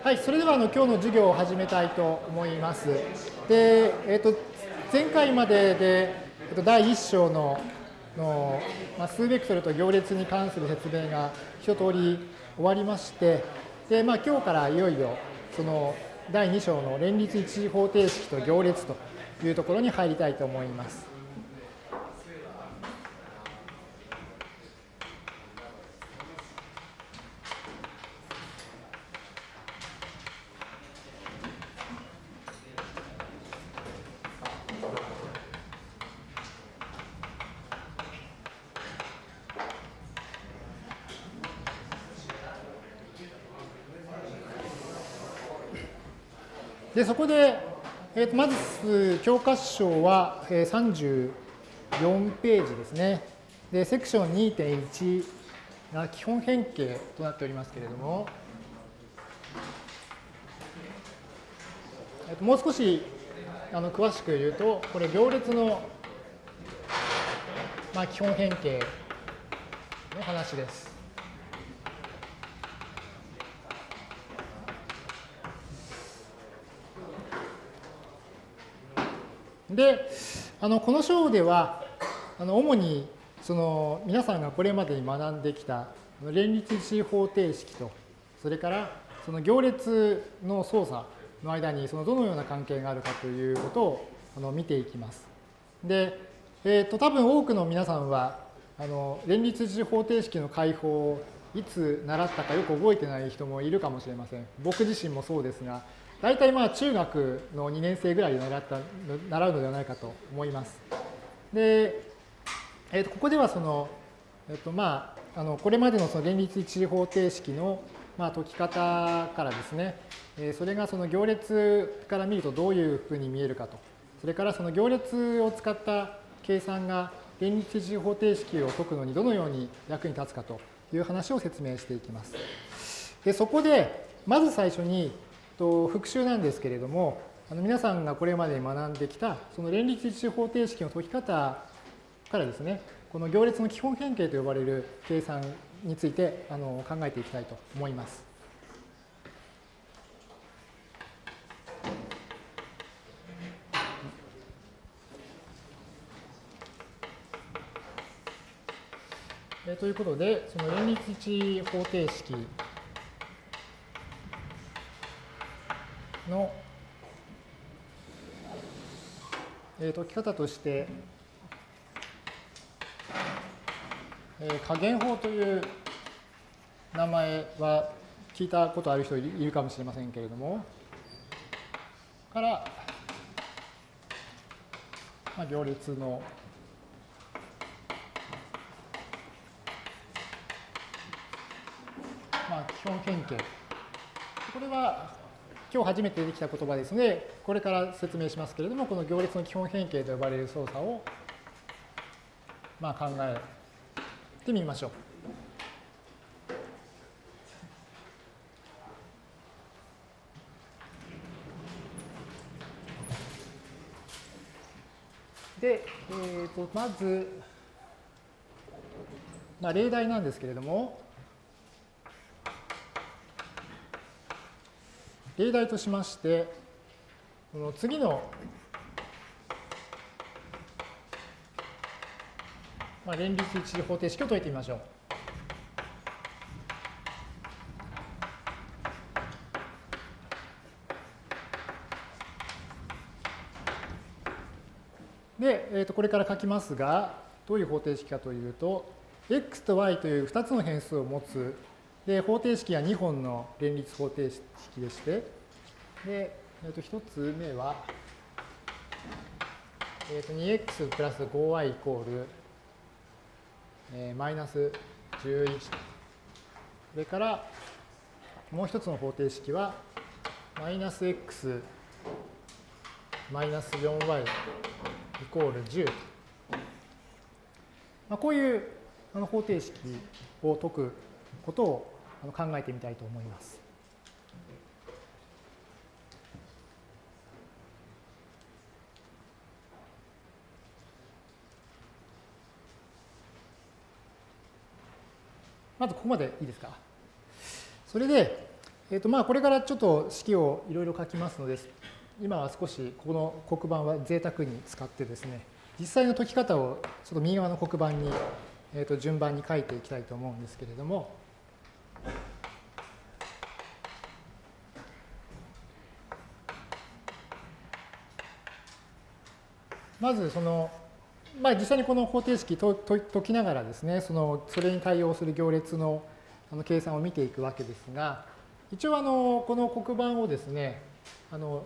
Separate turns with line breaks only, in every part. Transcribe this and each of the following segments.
はい、それではあの今日の授業を始めたいと思います。で、えっ、と前回までで、えっと第1章のの、まあ、数ベクトルと行列に関する説明が一通り終わりまして、で、まあ今日からいよいよその第2章の連立一次方程式と行列というところに入りたいと思います。でそこで、えーとまず教科書はえー34ページですね。で、セクション2.1が基本変形となっておりますけれども、えーともう少しあの詳しく言うと、これ行列の、まあ、基本変形の話です。で、あのこの章では、あの主にその皆さんがこれまでに学んできた連立一方程式と、それからその行列の操作の間にそのどのような関係があるかということをあの見ていきます。で、えー、と多分多くの皆さんはあの連立一方程式の解法をいつ習ったかよく覚えてない人もいるかもしれません。僕自身もそうですが、大体まあ中学の2年生ぐらいで習った習うのではないかと思います。で、えー、とここではその、えーとまあ、あのこれまでのその連立一次方程式のまあ解き方からですね、えー、それがその行列から見るとどういうふうに見えるかと、それからその行列を使った計算が連立一次方程式を解くのにどのように役に立つかという話を説明していきます。でそこでまず最初にと復習なんですけれども、あの皆さんがこれまで学んできたその連立一次方程式の解き方からですね、この行列の基本変形と呼ばれる計算についてあの考えていきたいと思います。ということで、その連立一方程式の、えー、解き方として、えー、加減法という名前は聞いたことある人いるかもしれませんけれども、から、まあ、行列のまあ、基本変形。これは今日初めて出てきた言葉ですので、これから説明しますけれども、この行列の基本変形と呼ばれる操作を、まあ、考えてみましょう。で、えー、とまず、まあ、例題なんですけれども、例題としまして、この次の、まあ、連立一次方程式を解いてみましょう。で、えー、とこれから書きますが、どういう方程式かというと、x と y という2つの変数を持つで、方程式は2本の連立方程式でして、で、えー、と1つ目は、えー、と 2x プラス 5y イコール、えー、マイナス11と。それから、もう一つの方程式は、マイナス x マイナス 4y イコール10と。まあ、こういうあの方程式を解くことを考えてみたいと思います。まずここまでいいですか？それで、えーとまあ、これからちょっと式をいろいろ書きますので、今は少しこの黒板は贅沢に使ってですね、実際の解き方をちょっと右側の黒板に、えー、と順番に書いていきたいと思うんですけれども、まずその、まあ、実際にこの方程式と解きながらですね、そのそれに対応する行列のあの計算を見ていくわけですが、一応あのこの黒板をですね、あの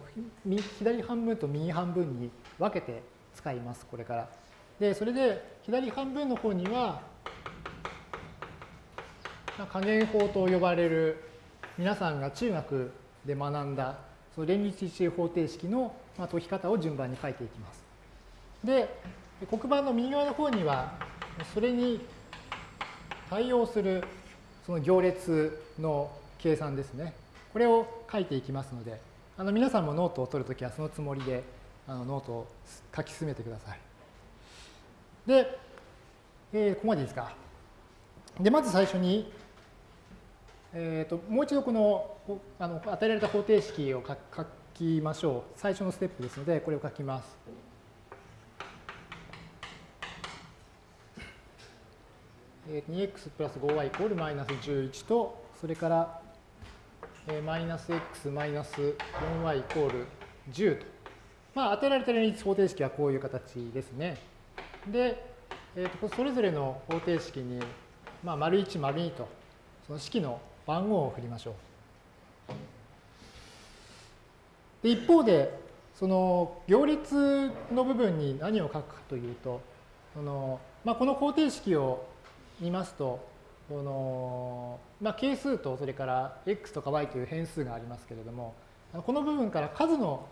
左半分と右半分に分けて使います、これから。で、それで左半分の方には、加減法と呼ばれる皆さんが中学で学んだその連立一周方程式の解き方を順番に書いていきます。で、黒板の右側の方には、それに対応するその行列の計算ですね。これを書いていきますので、あの皆さんもノートを取るときはそのつもりであのノートを書き進めてください。で、えー、ここまでいいですか？で、まず最初に、えーと、もう一度このあの与えられた方程式を書きましょう。最初のステップですので、これを書きます。2x プラス 5y イコールマイナス11と、それからマイナス x マイナス 4y イコール10と。まあ、与えられた連立方程式はこういう形ですね。で、えー、とそれぞれの方程式に、まあ、丸1、丸2と、その式の番号を振りましょう。で一方で、その行列の部分に何を書くかというと、そのまあ、この方程式を見ますと、このまあ、係数とそれから x とか y という変数がありますけれども、この部分から数の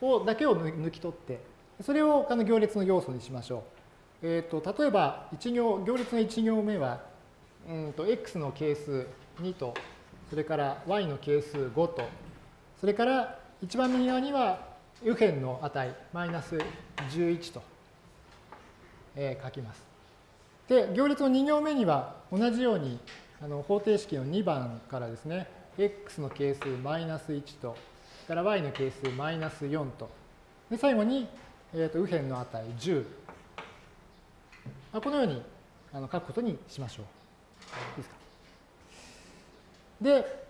をだけを抜き取って、それをあの行列の要素にしましょう。えーと、例えば一行、行列の1行目は、うんと x の係数2と、それから y の係数5と、それから一番右側には右辺の値、マイナス11と、えー、書きます。で、行列の2行目には同じようにあの方程式の2番からですね、x の係数マイナス1と、から y の係数マイナス4と、で最後に、えー、と右辺の値10。このようにあの書くことにしましょう。いいですか？で、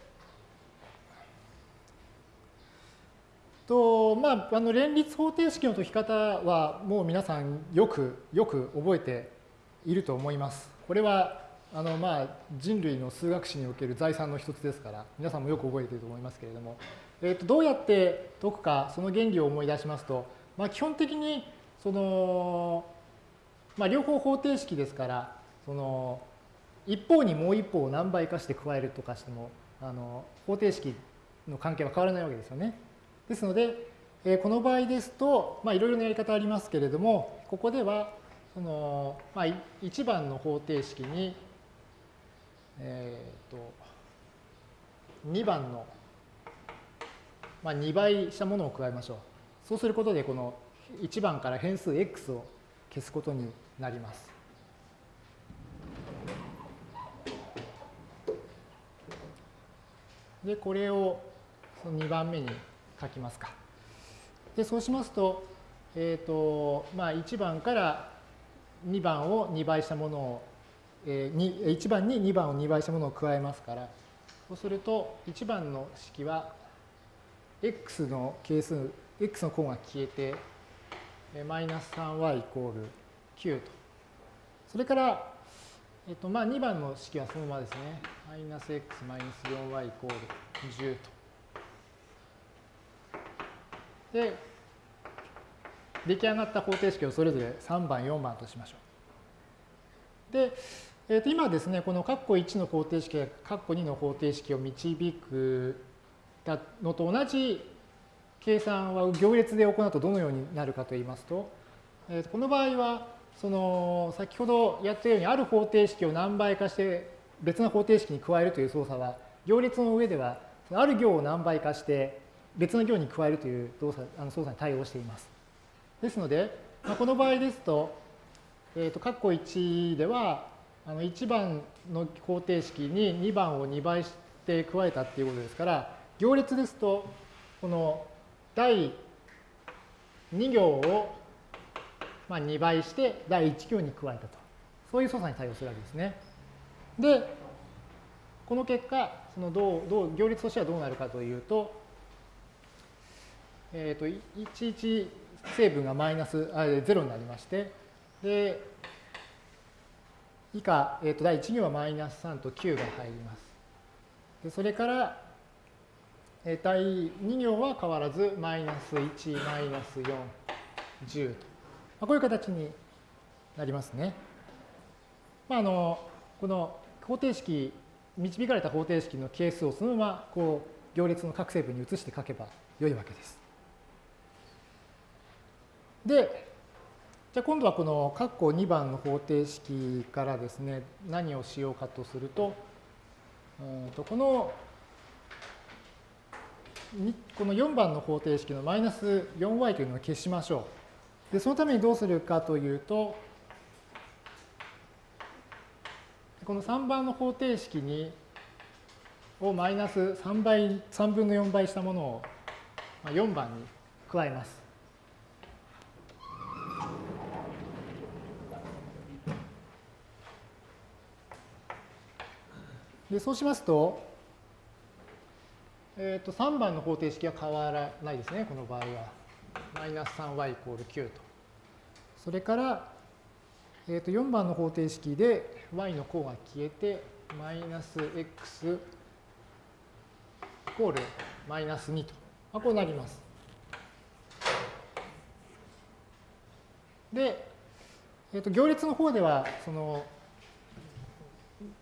とまあ、あの連立方程式の解き方はもう皆さんよくよく覚えていると思います。これはあのまあ人類の数学史における財産の一つですから皆さんもよく覚えていると思いますけれども、えー、とどうやって解くかその原理を思い出しますと、まあ、基本的にその、まあ、両方方程式ですからその一方にもう一方を何倍かして加えるとかしてもあの方程式の関係は変わらないわけですよね。ですので、えー、この場合ですと、いろいろなやり方ありますけれどもここではその、まあ、1番の方程式に、えっ、ー、と、2番の、まあ、2倍したものを加えましょう。そうすることで、この1番から変数 x を消すことになります。で、これをその2番目に書きますか。で、そうしますと、えっ、ー、と、まあ、1番から2番を2倍したものを、えー、1番に2番を2倍したものを加えますから、そうすると1番の式は x の係数、x の項が消えて、マイナス 3y イコール9と。それから、えっと、まあ2番の式はそのままですね。マイナス x マイナス 4y イコール10と。で、出来上がった方程式をそれぞれ3番、4番としましょう。で、えー、と今ですね、この括弧1の方程式や括弧2の方程式を導くのと同じ計算は行列で行うとどのようになるかといいますと、えー、とこの場合は、その先ほどやったようにある方程式を何倍かして別の方程式に加えるという操作は行列の上ではある行を何倍かして別の行に加えるという動作あの操作に対応しています。ですので、まあ、この場合ですと、えっ、ー、と、括弧1では、あの1番の方程式に2番を2倍って加えたっていうことですから、行列ですと、この第2行をまあ2倍して第1行に加えたと。そういう操作に対応するわけですね。で、この結果、そのどうどう行列としてはどうなるかというと、えっ、ー、と、11成分がマイナスあ0になりまして、で、以下、えー、と第1行はマイナス3と9が入ります。でそれから、えー、第2行は変わらずマイナス1、マイナス4、10と、まあ、こういう形になりますね。まあ、あのこの方程式、導かれた方程式の係数をそのままこう行列の各成分に移して書けばよいわけです。で、じゃあ今度はこの括弧2番の方程式からですね、何をしようかとすると、うんとこのこの4番の方程式のマイナス 4y というのを消しましょう。で、そのためにどうするかというと、この3番の方程式にをマイナス3倍、3分の4倍したものを4番に加えます。でそうしますと、えー、と3番の方程式は変わらないですね、この場合は。マイナス 3y イコール9と。それから、えー、と4番の方程式で y の項が消えて、マイナス x イコールマイナス2と。まあ、こうなります。で、えー、と行列の方では、その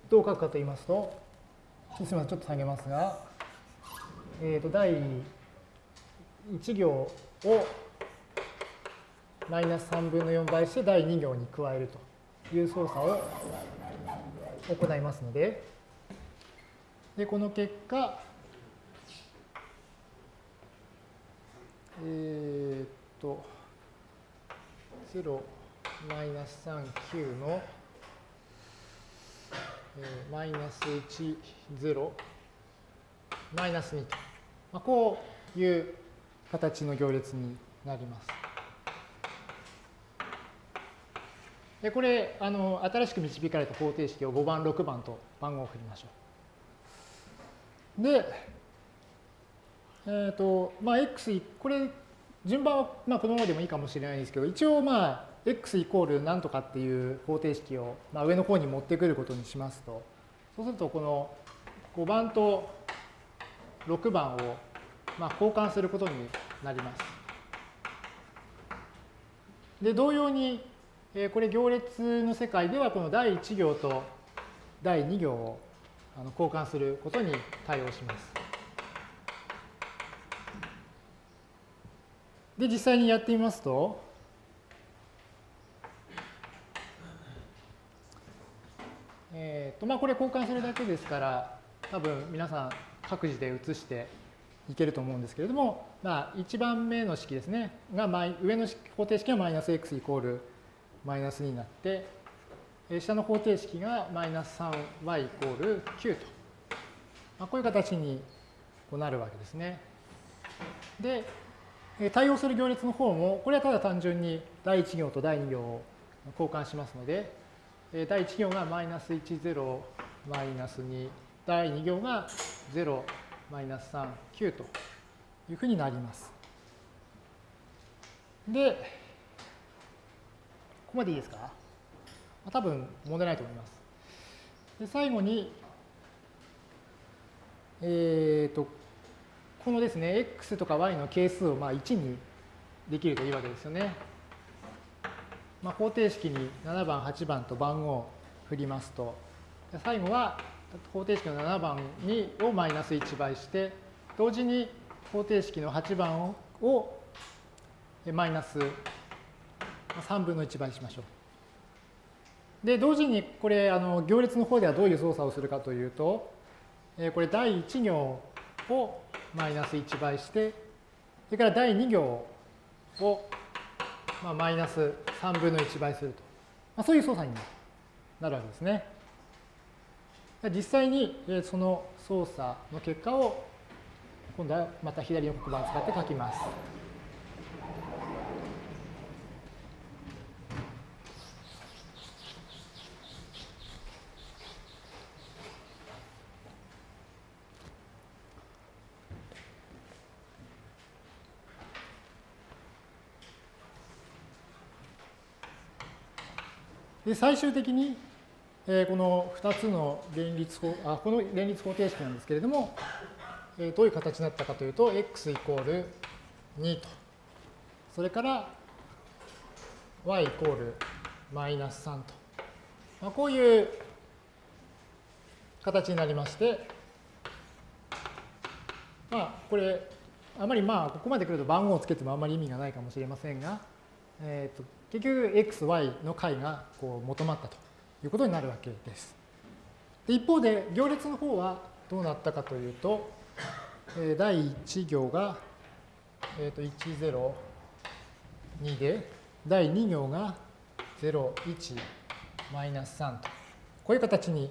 どう書くかと言いますと、すみません、ちょっと下げますが、えっ、ー、と、第1行をマイナス3分の4倍して第2行に加えるという操作を行いますので、で、この結果、えっ、ー、と、0マイナス3、9のえマイナス1、0、マイナス2と、まあ、こういう形の行列になります。でこれあの、新しく導かれた方程式を5番、6番と番号を振りましょう。で、えっ、ー、と、まあ、x、これ、順番は、まあ、このままでもいいかもしれないですけど、一応、まあ、x イコール何とかっていう方程式を、まあ、上の方に持ってくることにしますと、そうするとこの5番と6番を、まあ、交換することになります。で、同様に、えこれ行列の世界ではこの第1行と第2行をあの交換することに対応します。で、実際にやってみますと、えーとまあ、これ交換するだけですから、多分皆さん各自で移していけると思うんですけれども、まあ、1番目の式ですね、が上の方程式がマイナス x イコールマイナス2になって、下の方程式がマイナス 3y イコール9と、まあ、こういう形になるわけですね。で、対応する行列の方も、これはただ単純に第1行と第2行を交換しますので、第1行がマイナス1、0、マイナス2、第2行が0、マイナス3、9というふうになります。で、ここまでいいですか？多分問題ないと思います。で最後に、えっ、ー、と、このですね、x とか y の係数をまあ1にできるといいわけですよね。まあ、方程式に7番、8番と番号を振りますと、最後は方程式の7番にをマイナス1倍して、同時に方程式の8番をマイナス3分の1倍しましょう。で、同時にこれ、あの行列の方ではどういう操作をするかというと、これ第1行をマイナス1倍して、それから第2行をまあ、マイナス3分の1倍すると。まあ、そういう操作になるわけですね。実際にその操作の結果を今度はまた左の黒板を使って書きます。で最終的に、えー、この2つの連立法あこの連立方程式なんですけれども、えー、どういう形になったかというと x イコール2と。それから y イコールマイナス3と、まあ、こういう形になりましてまあこれあまりまあここまで来ると番号をつけてもあんまり意味がないかもしれませんが、えー、と結局 x、y の解がこう求まったということになるわけです。で一方で行列の方はどうなったかというと、え第1行が、えー、と102で第2行が01マイナス3とこういう形に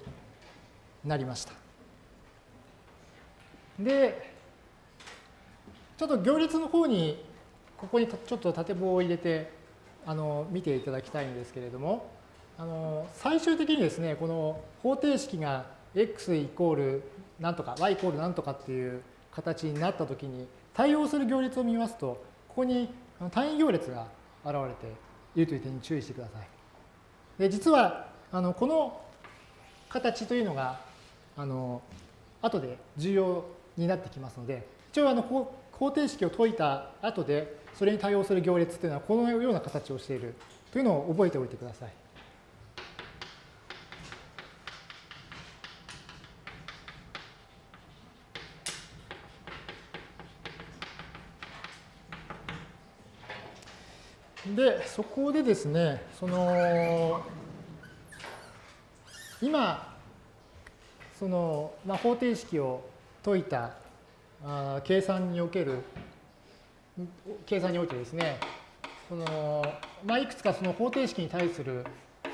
なりました。でちょっと行列の方にここにちょっと縦棒を入れてあの見ていただきたいんですけれどもあの最終的にですねこの方程式が x イコールなんとか y イコールなんとかっていう形になったときに対応する行列を見ますとここに単位行列が現れているという点に注意してください。で実はあのこの形というのがあの後で重要になってきますので一応あの方程式を解いた後でそれに対応する行列というのはこのような形をしているというのを覚えておいてください。で、そこでですね、その、今、その、まあ、方程式を解いたあ計算における計算においてですね、そのまあ、いくつかその方程式に対する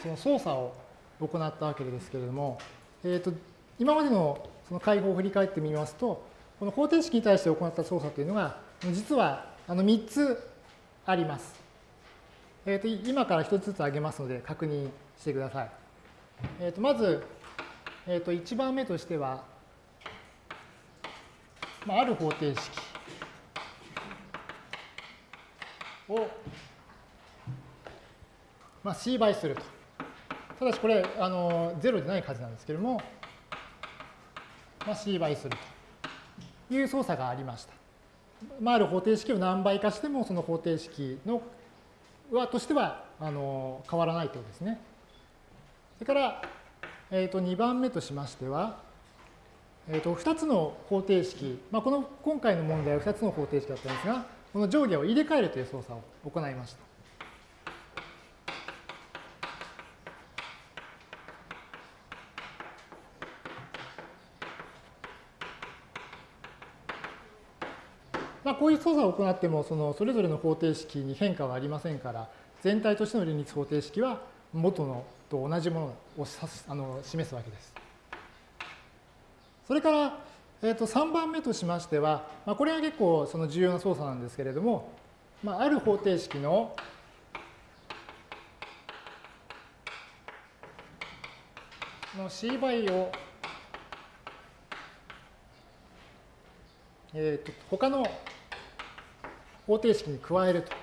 その操作を行ったわけですけれども、えーと、今までのその解法を振り返ってみますと、この方程式に対して行った操作というのが、実はあの3つあります。えーと、今から1つずつ挙げますので確認してください。えーと、まず、えー、と1番目としては、まあ、ある方程式を、まあ、C 倍すると。ただしこれ、あの、0でない数なんですけれども、まあ、C 倍するという操作がありました。まあ、ある方程式を何倍化しても、その方程式のはとしてはあの変わらないということですね。それから、えー、と2番目としましては、えー、と2つの方程式、まあ、この今回の問題は2つの方程式だったんですが、この上下を入れ替えるという操作を行いました。まあ、こういう操作を行ってもそのそれぞれの方程式に変化はありませんから全体としての連立方程式は元のと同じものをあの示すわけです。それからえー、と3番目としましては、まあ、これが結構その重要な操作なんですけれども、まあ、ある方程式のの C 倍を、えー、と他の方程式に加えると。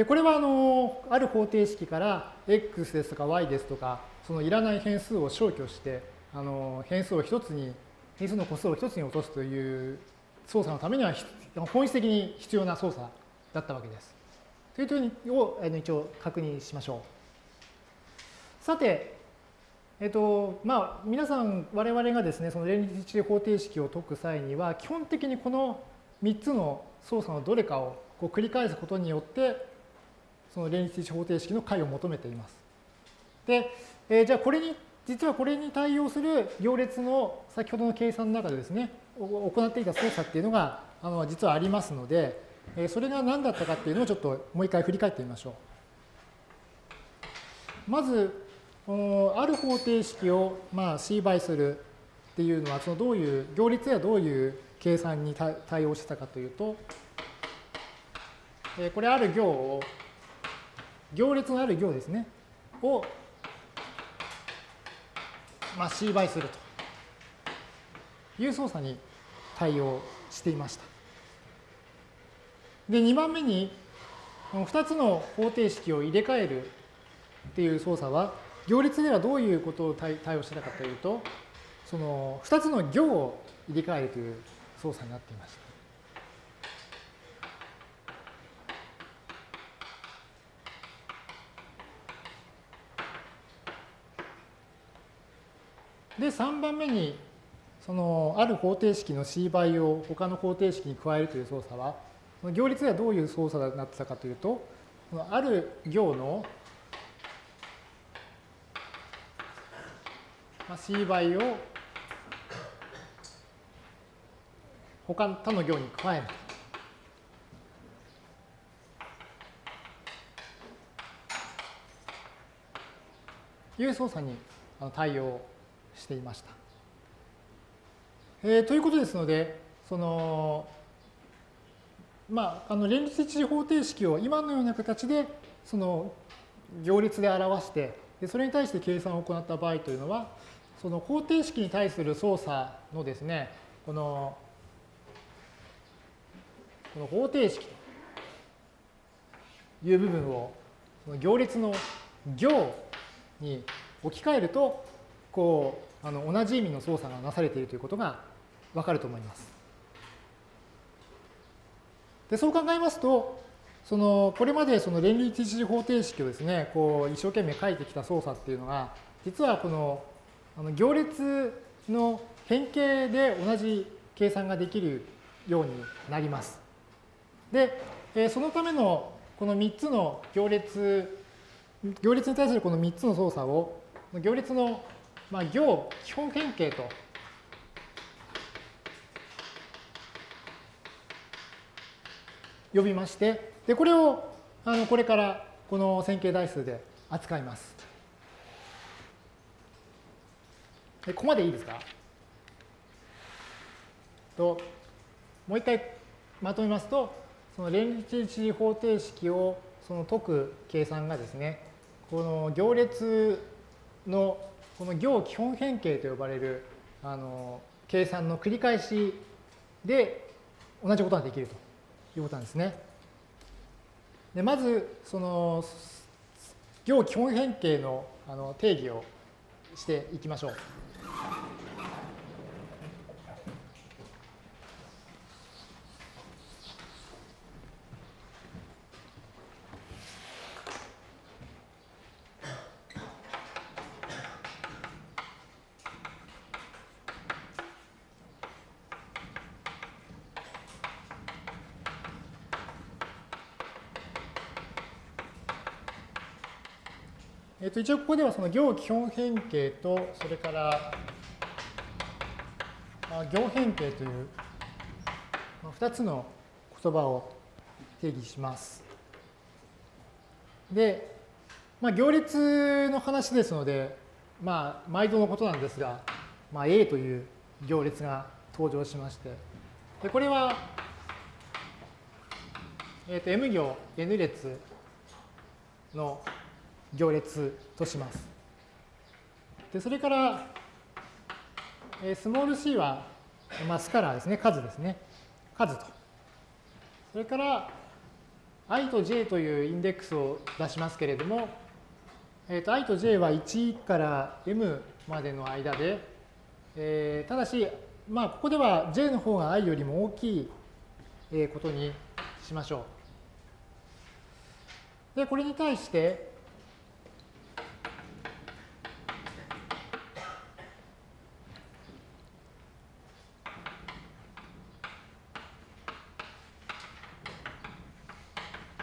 で、これはあの、ある方程式から x ですとか y ですとか、そのいらない変数を消去して、あの、変数を一つに、変数の個数を一つに落とすという操作のためには本質的に必要な操作だったわけです。という点を一応確認しましょう。さて、えっと、まあ、皆さん、我々がですね、その連立一方程式を解く際には、基本的にこの3つの操作のどれかをこう繰り返すことによって、その連立方程式の解を求めています。で、えー、じゃあこれに、実はこれに対応する行列の先ほどの計算の中でですね、行っていた操作っていうのがあの実はありますので、えそれが何だったかっていうのをちょっともう一回振り返ってみましょう。まず、ある方程式をまあ C 倍するっていうのは、そのどういう、行列やどういう計算に対応してたかというと、これある行を、行列のある行ですね、を、まあ、C 倍するという操作に対応していました。で、2番目に、2つの方程式を入れ替えるっていう操作は、行列ではどういうことを対応してたかというと、その2つの行を入れ替えるという操作になっていました。で、3番目に、そのある方程式の C 倍を他の方程式に加えるという操作は、行列ではどういう操作になってたかというと、ある行の C 倍を他の他の行に加える。いう操作に対応していました。えー、ということですので、その、まあ、あの連立一次方程式を今のような形で、その行列で表して、それに対して計算を行った場合というのは、その方程式に対する操作のですね、この、この方程式という部分を、その行列の行に置き換えると、こう、あの同じ意味の操作がなされているということがわかると思います。でそう考えますと、そのこれまでその連立一次方程式をですね、こう一生懸命書いてきた操作っていうのが、実はこのあの行列の変形で同じ計算ができるようになります。で、えそのためのこの3つの行列、行列に対するこの3つの操作を、行列のまあ、行基本変形と。呼びまして、で、これを、あの、これからこの線形代数で扱います。ここまでいいですか？と、もう一回まとめますと、その連立一次方程式をその解く計算がですね、この行列のこの行基本変形と呼ばれるあの計算の繰り返しで同じことができるということなんですね。でまず、その行基本変形のあの定義をしていきましょう。と、一応ここではその行基本変形と、それから、行変形という、まあ、2つの言葉を定義します。で、まあ、行列の話ですので、まあ、毎度のことなんですが、まあ、A という行列が登場しまして、でこれは、えっと M 行 N 列の行列とします。で、それから、えスモール c は、まあ、スカラーですね、数ですね。数と。それから、i と j というインデックスを出しますけれども、えー、と i と j は1から m までの間で、えー、ただし、まあ、ここでは j の方が i よりも大きいことにしましょう。で、これに対して、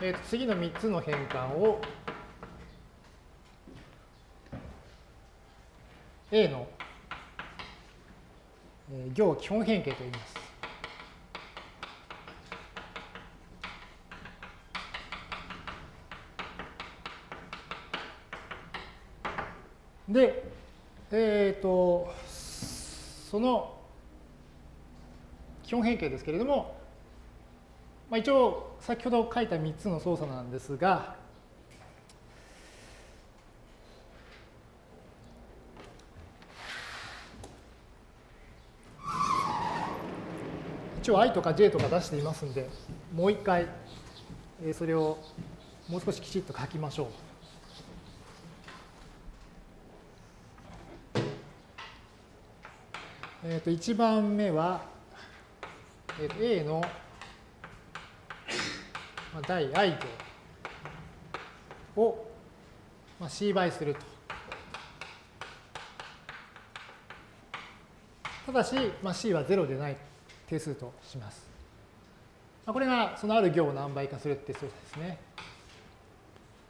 えー、と次の3つの変換を A の行基本変形と言います。で、えっ、ー、と、その基本変形ですけれども、まあ、一応先ほど書いた3つの操作なんですが、一応 i とか j とか出していますんで、もう一回それをもう少しきちっと書きましょう。えー、と1番目は、えー、と A の第 i 行をまあ C 倍すると。ただし、まあ、C は0でない定数とします。まあこれがそのある行を何倍かするって操作ですね。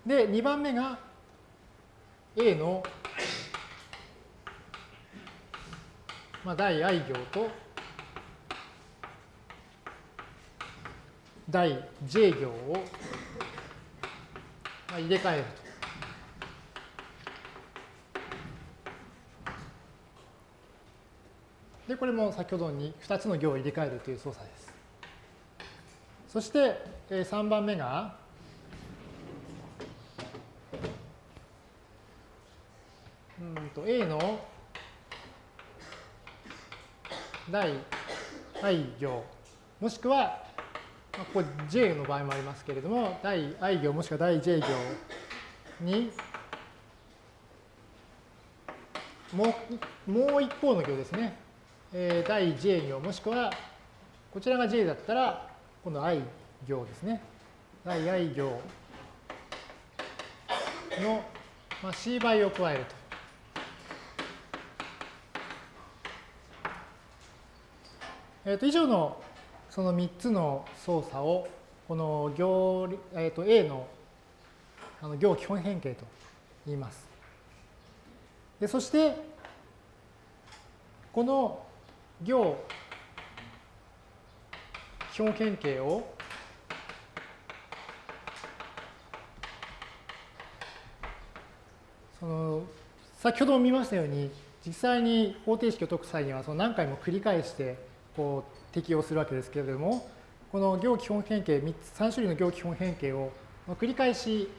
で、2番目が A のまあ、第 i 行と第 j 行を入れ替えると。で、これも先ほどに2つの行を入れ替えるという操作です。そして、3番目が、うんと A の第 i 行、もしくは、ここ j の場合もありますけれども、第 i 行もしくは第 j 行に、もうもう一方の行ですね。えー、第 j 行もしくは、こちらが j だったら、今度 i 行ですね。第 i 行の、まあ、c 倍を加えると。えー、と以上のその3つの操作をこの行、えー、と A のあの行基本変形と言います。でそしてこの行基本変形をその先ほども見ましたように実際に方程式を解く際にはその何回も繰り返してこう適用するわけですけれども、この行基本変形、3, 種類の行基本変形を繰り返し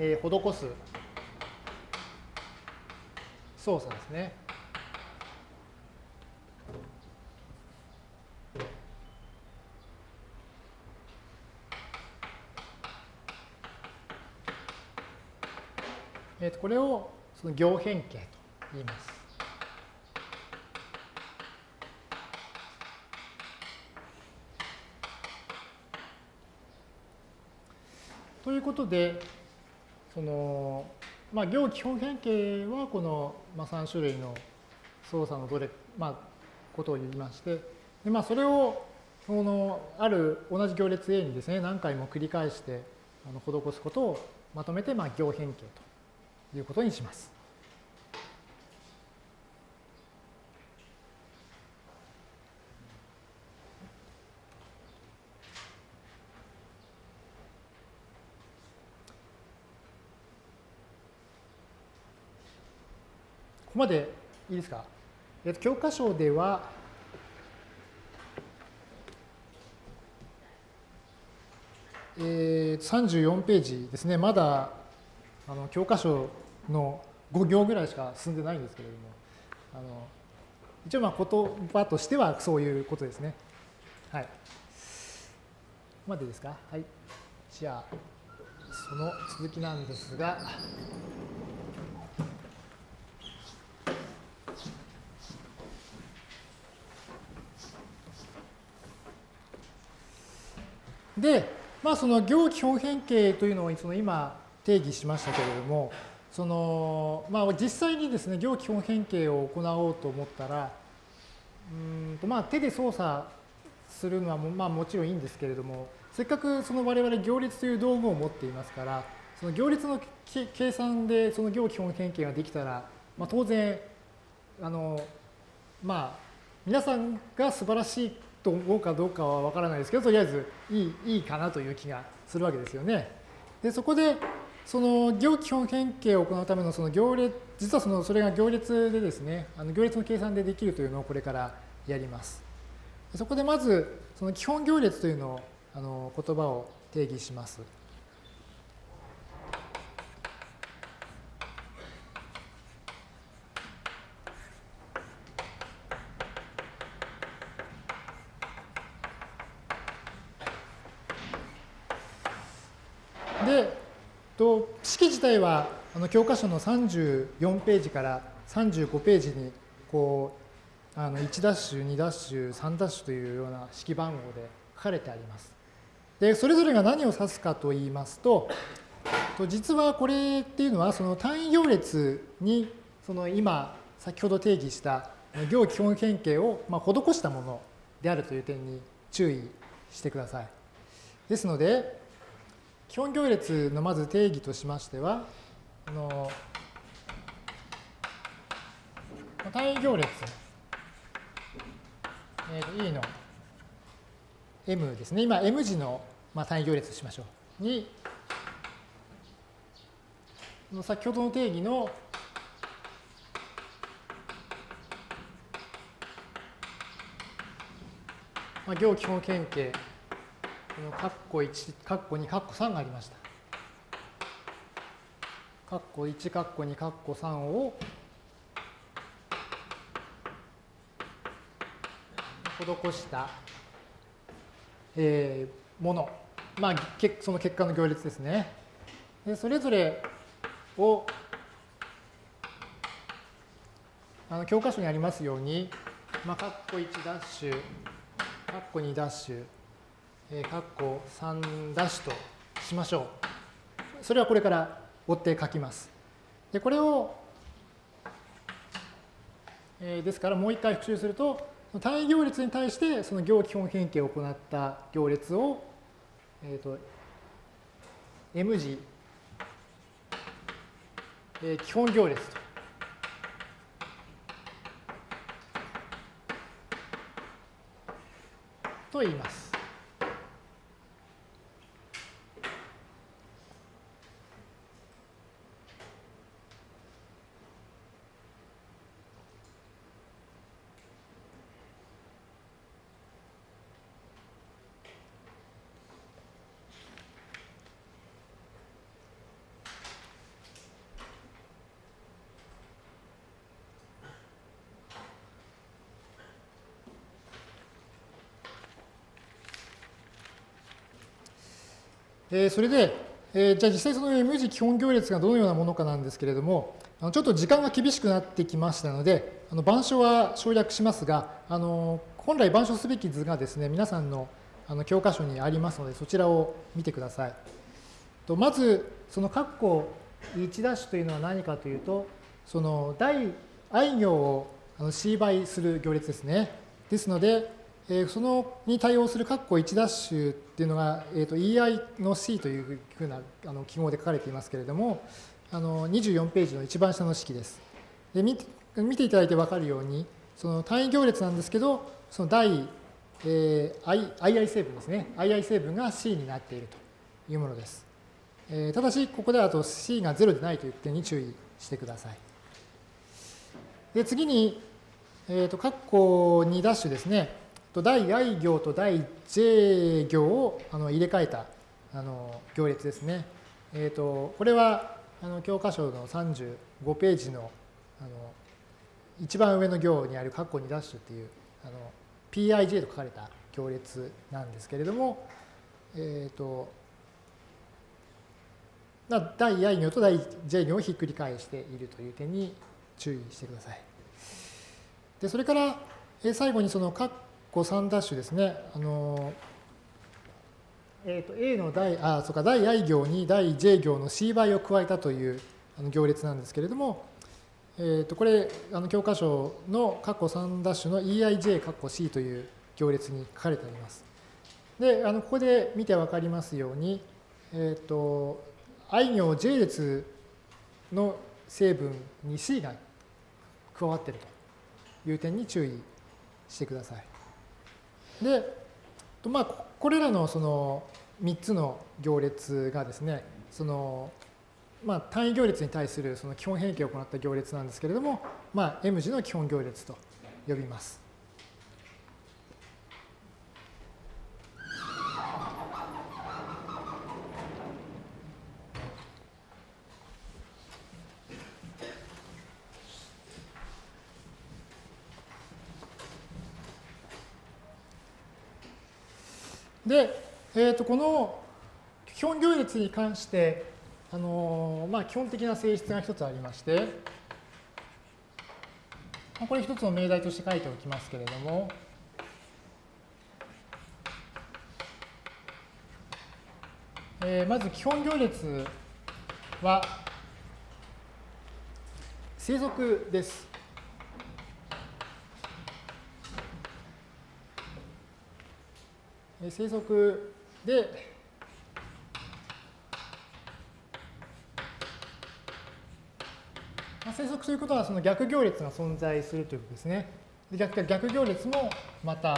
えー、施す操作ですね。えー、とこれをその行変形と言います。ということで、その、まあ、行基本変形はこの、まあ、3種類の操作のどれ、まあ、ことを言いまして、でまあ、それをこのある同じ行列 A にですね、何回も繰り返してあの施すことをまとめて、まあ、行変形ということにします。ここまでいいですか、えっと、教科書では、えー、34ページですね、まだあの教科書の5行ぐらいしか進んでないんですけれども、あの一応まあ言葉としてはそういうことですね。はい。ここまでですか？はい。じゃあ、その続きなんですが、で、まあ、その行基本変形というのをその今定義しましたけれども、そのまあ、実際にですね、行基本変形を行おうと思ったら、うんとまあ、手で操作するのはも,、まあ、もちろんいいんですけれども、せっかくその我々行列という道具を持っていますから、その行列の計算でその行基本変形ができたら、まあ、当然、あの、まあ、皆さんが素晴らしいと思うかどうかはわからないですけど、とりあえずいいいいかなという気がするわけですよね。で、そこで、その行基本変形を行うためのその行列、実はそのそれが行列でですね、あの行列の計算でできるというのをこれからやります。そこでまず、その基本行列というのをあの言葉を定義します。で、と式自体はあの教科書の34ページから35ページにこうあの1ダッシュ、2ダッシュ、3ダッシュというような式番号で書かれてあります。で、それぞれが何を指すかと言いますと、実はこれっていうのは、その単位行列に、その今、先ほど定義した行基本変形をま施したものであるという点に注意してください。ですので、基本行列のまず定義としましては、あの単位行列、えー、E の M ですね。今 M 字の、まあ、単位行列としましょう。に、先ほどの定義のまあ、行基本変形、この括弧1、括弧2、括弧3がありました。括弧1、括弧2、括弧3を施したえー、もの、まあ、その結果の行列ですね。でそれぞれをあの教科書にありますように、まあ、カッコ1ダッシュ、カッコ2ダッシュ、えー、カッコ3ダッシュとしましょう。それはこれから追って書きます。で、これを、えー、ですからもう一回復習すると、単位行列に対してその行基本変形を行った行列を、えっ、ー、と、M 字、えー、基本行列と。と言います。え、それで、え、じゃあ実際その M 字基本行列がどのようなものかなんですけれども、あのちょっと時間が厳しくなってきましたので、あの板書は省略しますが、あの本来板書すべき図がですね、皆さんのあの教科書にありますので、そちらを見てください。とまず、その括弧1ダッシュというのは何かというと、その第 i 行を c 倍する行列ですね。ですので、えー、そのに対応する括弧1ダッシュっていうのが、えー、と EI の C というふうなあの記号で書かれていますけれども、あの24ページの一番下の式です。で見見ていただいて分かるように、その単位行列なんですけど、その第、えー、I II 成分ですね。II 成分が C になっているというものです。えー、ただし、ここではと C が0でないという点に注意してください。で次に、えー、と括弧2ダッシュですね。と第 i 行と第 j 行をあの入れ替えたあの行列ですね。えーと、これはあの教科書の35ページのあの一番上の行にある括弧2ダッシュっていうあの PIJ と書かれた行列なんですけれども、えっ、ー、と、第 i 行と第 j 行をひっくり返しているという点に注意してください。で、それから、最後にその括3ダッシュですね。あのえー、と A の第、あ、そうか、第 i 行に第 j 行の c 倍を加えたというあの行列なんですけれども、えー、とこれ、あの教科書の括弧3ダッシュの eij 括弧 c という行列に書かれてあります。で、あのここで見てわかりますように、えっ、ー、と、i 行 j 列の成分に c が加わっているという点に注意してください。で、まあ、これらのその3つの行列がですね、そのまあ、単位行列に対するその基本変形を行った行列なんですけれども、まあ、M 字の基本行列と呼びます。で、えー、とこの基本行列に関して、あのー、まあ、基本的な性質が一つありまして、これ一つの命題として書いておきますけれども、えー、まず基本行列は生息です。生息で、まあ、生息ということはその逆行列が存在するということですね。逆逆行列もまた、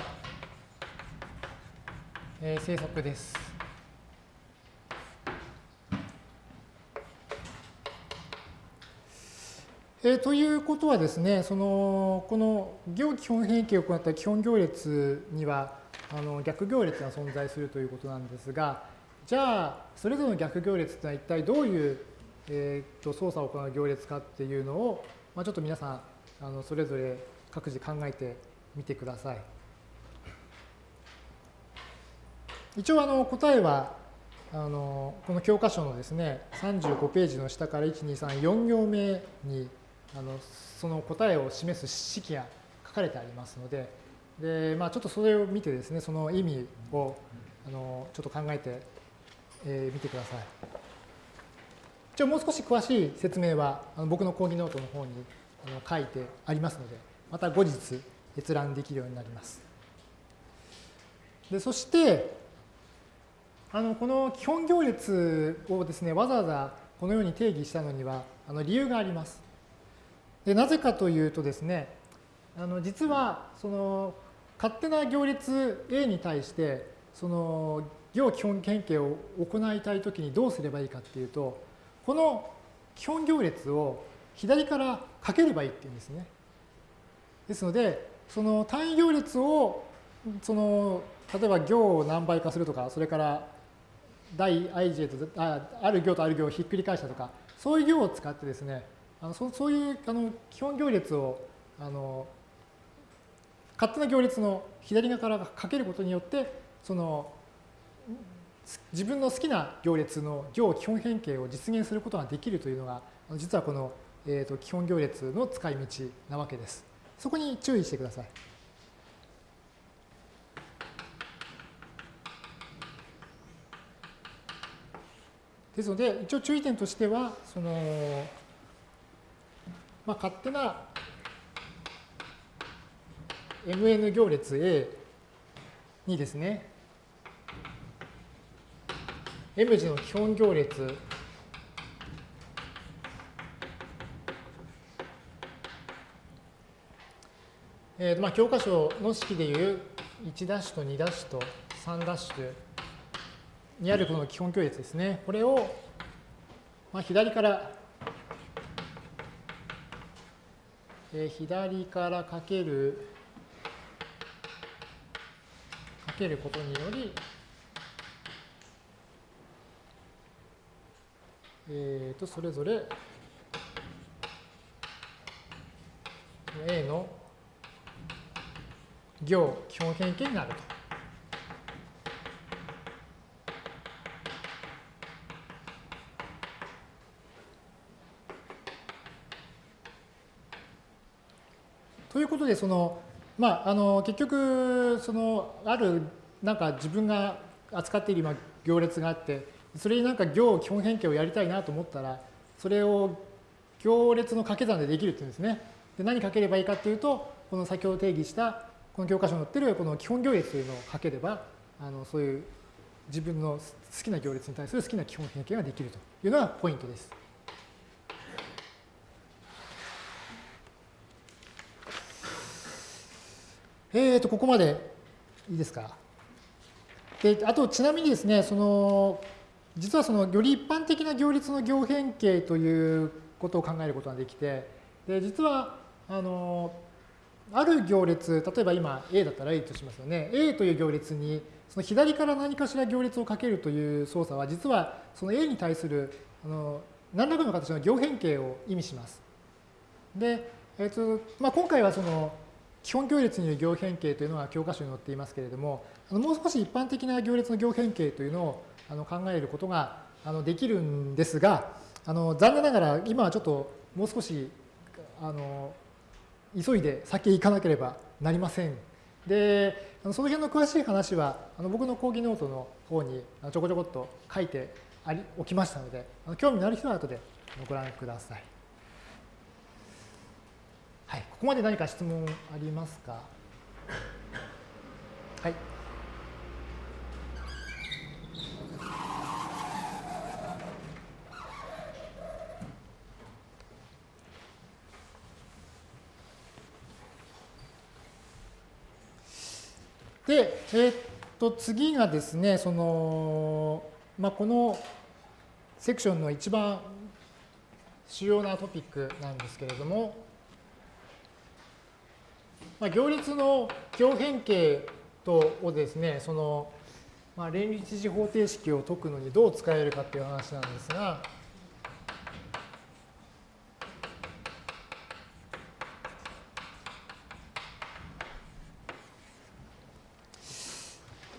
えー、生息です。えー、ということはですね、そのこの行基本変形を行った基本行列には、あの逆行列が存在するということなんですが、じゃあ、それぞれの逆行列というのは一体どういう、えー、と操作を行う行列かっていうのを、まあ、ちょっと皆さん、あのそれぞれ各自考えてみてください。一応あの答えはあのこの教科書のですね35ページの下から1234行目にあのその答えを示す式が書かれてありますのでで、まあ、ちょっとそれを見てですね、その意味をあのちょっと考えてみ、えー、てください。一応もう少し詳しい説明はあの僕の講義ノートの方にあの書いてありますので、また後日閲覧できるようになります。でそして、あのこの基本行列をですね、わざわざこのように定義したのにはあの理由があります。でなぜかというとですね、あの実はその勝手な行列 A に対して、その行基本変形を行いたいときにどうすればいいかっていうと、この基本行列を左からかければいいっていうんですね。ですので、その単位行列を、その、例えば行を何倍化するとか、それから大 ij とあある行とある行をひっくり返したとか、そういう行を使ってですね、あのそそういうあの基本行列をあの勝手な行列の左側からかけることによって、その自分の好きな行列の行基本変形を実現することができるというのが、実はこの、えー、と基本行列の使い道なわけです。そこに注意してください。ですので、一応注意点としては、その、まあ、勝手な mn 行列 A にですね、M 字の基本行列えーまあ、教科書の式でいう1ダッシュと2ダッシュと3ダッシュにあるこの基本行列ですね。これを、まあ、左から、えー、左からかけるけることにより、えー、とそれぞれ A の行基本変形になると。ということで、そのまあ、あの結局そのあるなんか自分が扱っている今行列があってそれになんか行基本変形をやりたいなと思ったらそれを行列の掛け算でできるっていうんですね。で何かければいいかっていうとこの先ほど定義したこの教科書に載ってるこの基本行列というのをかければあのそういう自分の好きな行列に対する好きな基本変形ができるというのがポイントです。えー、とここまで、いいですか？で、あとちなみにですね、その、実はそのより一般的な行列の行変形ということを考えることができて、で実はあのある行列、例えば今 A だったら A としますよね。A という行列にその左から何かしら行列をかけるという操作は実はその A に対するあの何らかの形の行変形を意味します。で、えーとまあ、今回はその基本行列による行変形というのは教科書に載っていますけれども、あのもう少し一般的な行列の行変形というのをあの考えることがあのできるんですが、あの残念ながら今はちょっともう少しあの急いで先へ行かなければなりません。で、その辺の詳しい話はあの僕の講義ノートの方にちょこちょこっと書いてありおきましたので、興味のある人は後でご覧ください。はい、ここまで何か質問ありますか？はい。で、えー、っと、次がですね、その、まあ、このセクションの一番主要なトピックなんですけれども、まあ、行列の行変形とをですね、その、まあ、連立時方程式を解くのにどう使えるかっていう話なんですが、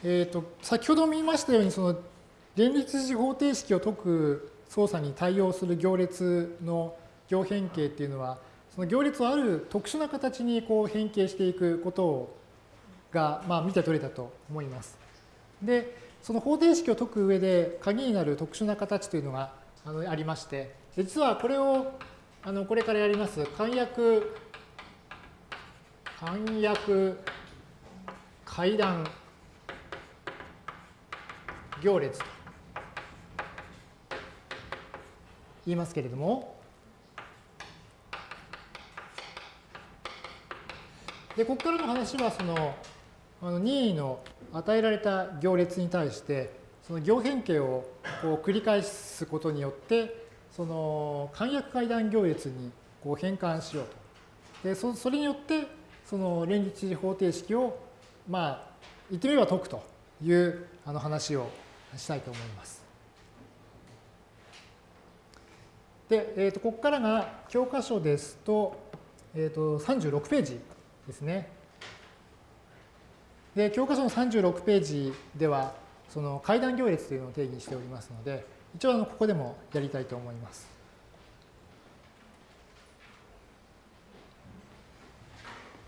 えーと、先ほど見ましたようにその連立時方程式を解く操作に対応する行列の行変形っていうのはその行列をある特殊な形にこう変形していくことをが、まあ、見て取れたと思います。でその方程式を解く上で鍵になる特殊な形というのがあのありまして実はこれをあのこれからやります簡約簡約階段行列と言いますけれども、で、ここからの話は、その、あの任意の与えられた行列に対して、その行変形をこう繰り返すことによって、その簡約階段行列にこう変換しようと。で、そそれによって、その連立方程式を、まあ、言ってみれば解くというあの話をしたいと思います。で、えー、とここからが教科書ですと,、えー、と36ページですね。で教科書の36ページではその階段行列というのを定義しておりますので一応あのここでもやりたいと思います。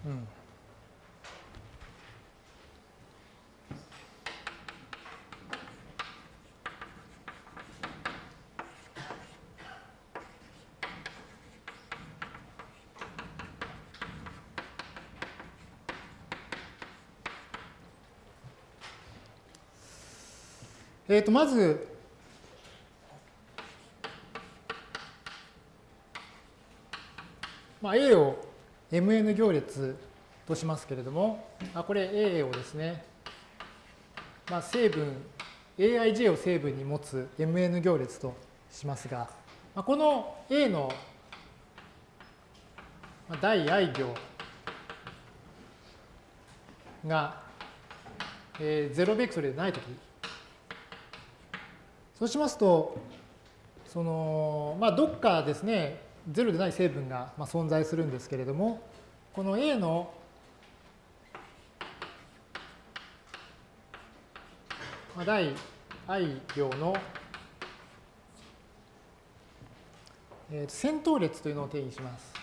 うんえー、とまず、まあ、A を Mn 行列としますけれども、あこれ A をですね、まあ、成分、Aij を成分に持つ Mn 行列としますが、まあ、この A の第 i 行が、えー、0ベクトルでないときそうしますと、その、まあ、どっかですね、ゼロでない成分がまあ存在するんですけれども、この A の第 i 行の先頭列というのを定義します。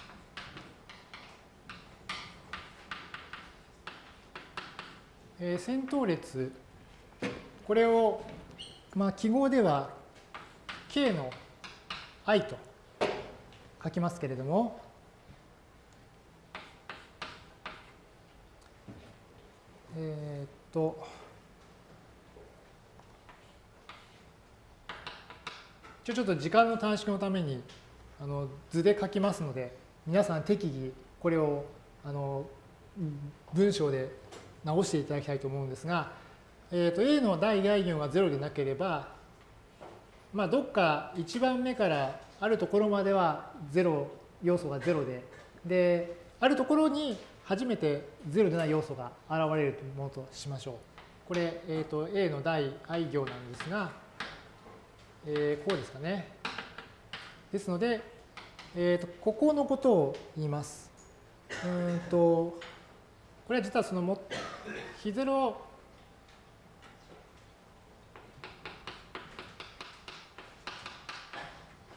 先頭列、これをまあ、記号では k の i と書きますけれども、え、っと、ちょっと時間の短縮のためにあの図で書きますので、皆さん適宜これをあの文章で直していただきたいと思うんですが、えー、と A の大外群は0でなければ、まあ、どっか1番目からあるところまでは0要素が0でであるところに初めて0でない要素が現れるものとしましょう。これ、えー、と A の第 i 行なんですが、えー、こうですかね。ですので、えー、とここのことを言います。うんとこれは実はそのも0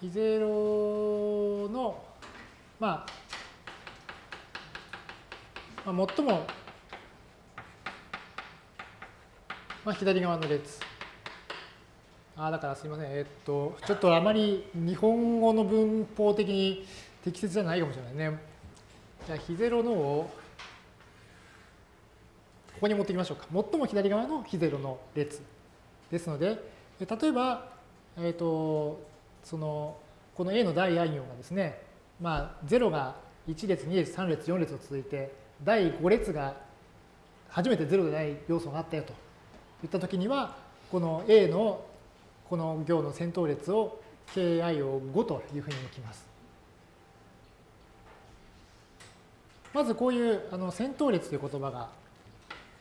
非ゼロの、まあ、まあ、最も、まあ、左側の列。ああだからすみません。えっと、ちょっとあまり日本語の文法的に適切じゃないかもしれないね。じゃあ、非ゼロのを、ここに持ってきましょうか。最も左側の非ゼロの列。ですので、例えば、えっと、その、この A の第 i 行がですね、まあ、0が1列、2列、3列、4列と続いて、第5列が初めて0でない要素があったよといったときには、この A のこの行の先頭列を ki を5というふうに置きます。まずこういうあの先頭列という言葉が、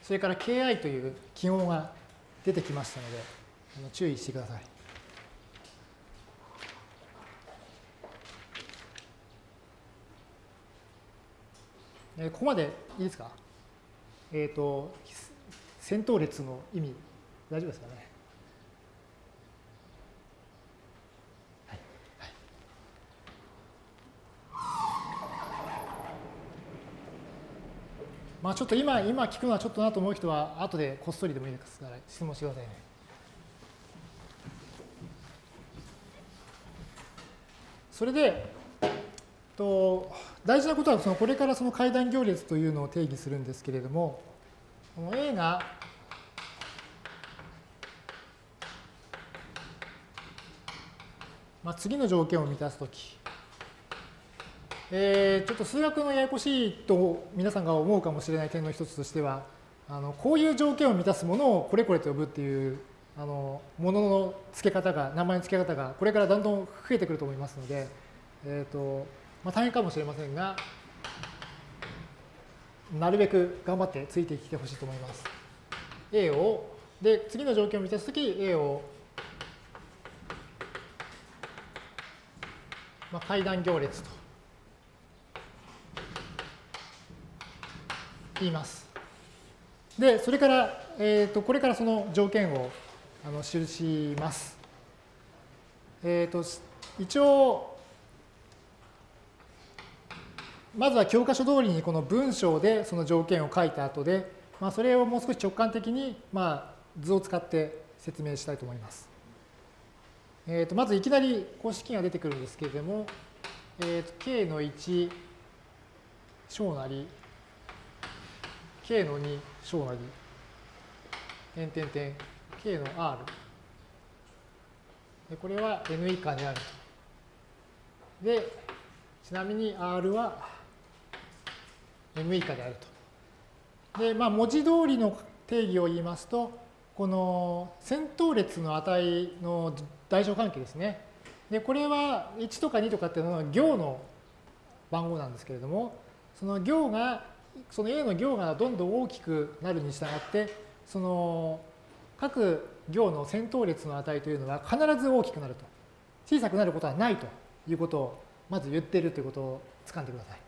それから ki という記号が出てきましたので、あの注意してください。えここまでいいですか？えっ、ー、と、先頭列の意味、大丈夫ですかね？まあちょっと今、今聞くのはちょっとなと思う人は、後でこっそりでもいいですから、質問してくださいね。それで、と大事なことはそのこれからその階段行列というのを定義するんですけれども、この A がまあ、次の条件を満たすとき、えー、ちょっと数学のややこしいと皆さんが思うかもしれない点の一つとしては、あのこういう条件を満たすものをこれこれと呼ぶっていうあのものの付け方が、名前の付け方がこれからだんだん増えてくると思いますので、えーとまあ、大変かもしれませんが、なるべく頑張ってついてきてほしいと思います。A を、で、次の条件を満たすとき、A を、まあ、階段行列と言います。で、それから、えっ、ー、と、これからその条件をあの記します。えっ、ー、と、一応、まずは教科書通りにこの文章でその条件を書いた後で、まあ、それをもう少し直感的に、まあ、図を使って説明したいと思います。えー、とまずいきなり公式が出てくるんですけれども、えー、と k の1小なり k の2小なり点点点 k の r でこれは n 以下である。でちなみに r は m 以下であると。で、まあ、文字通りの定義を言いますと、この先頭列の値の大小関係ですね。で、これは1とか2とかっていうのは行の番号なんですけれども、その行が、その A の行がどんどん大きくなるに従って、その各行の先頭列の値というのは必ず大きくなると。小さくなることはないということをまず言っているということを掴んでください。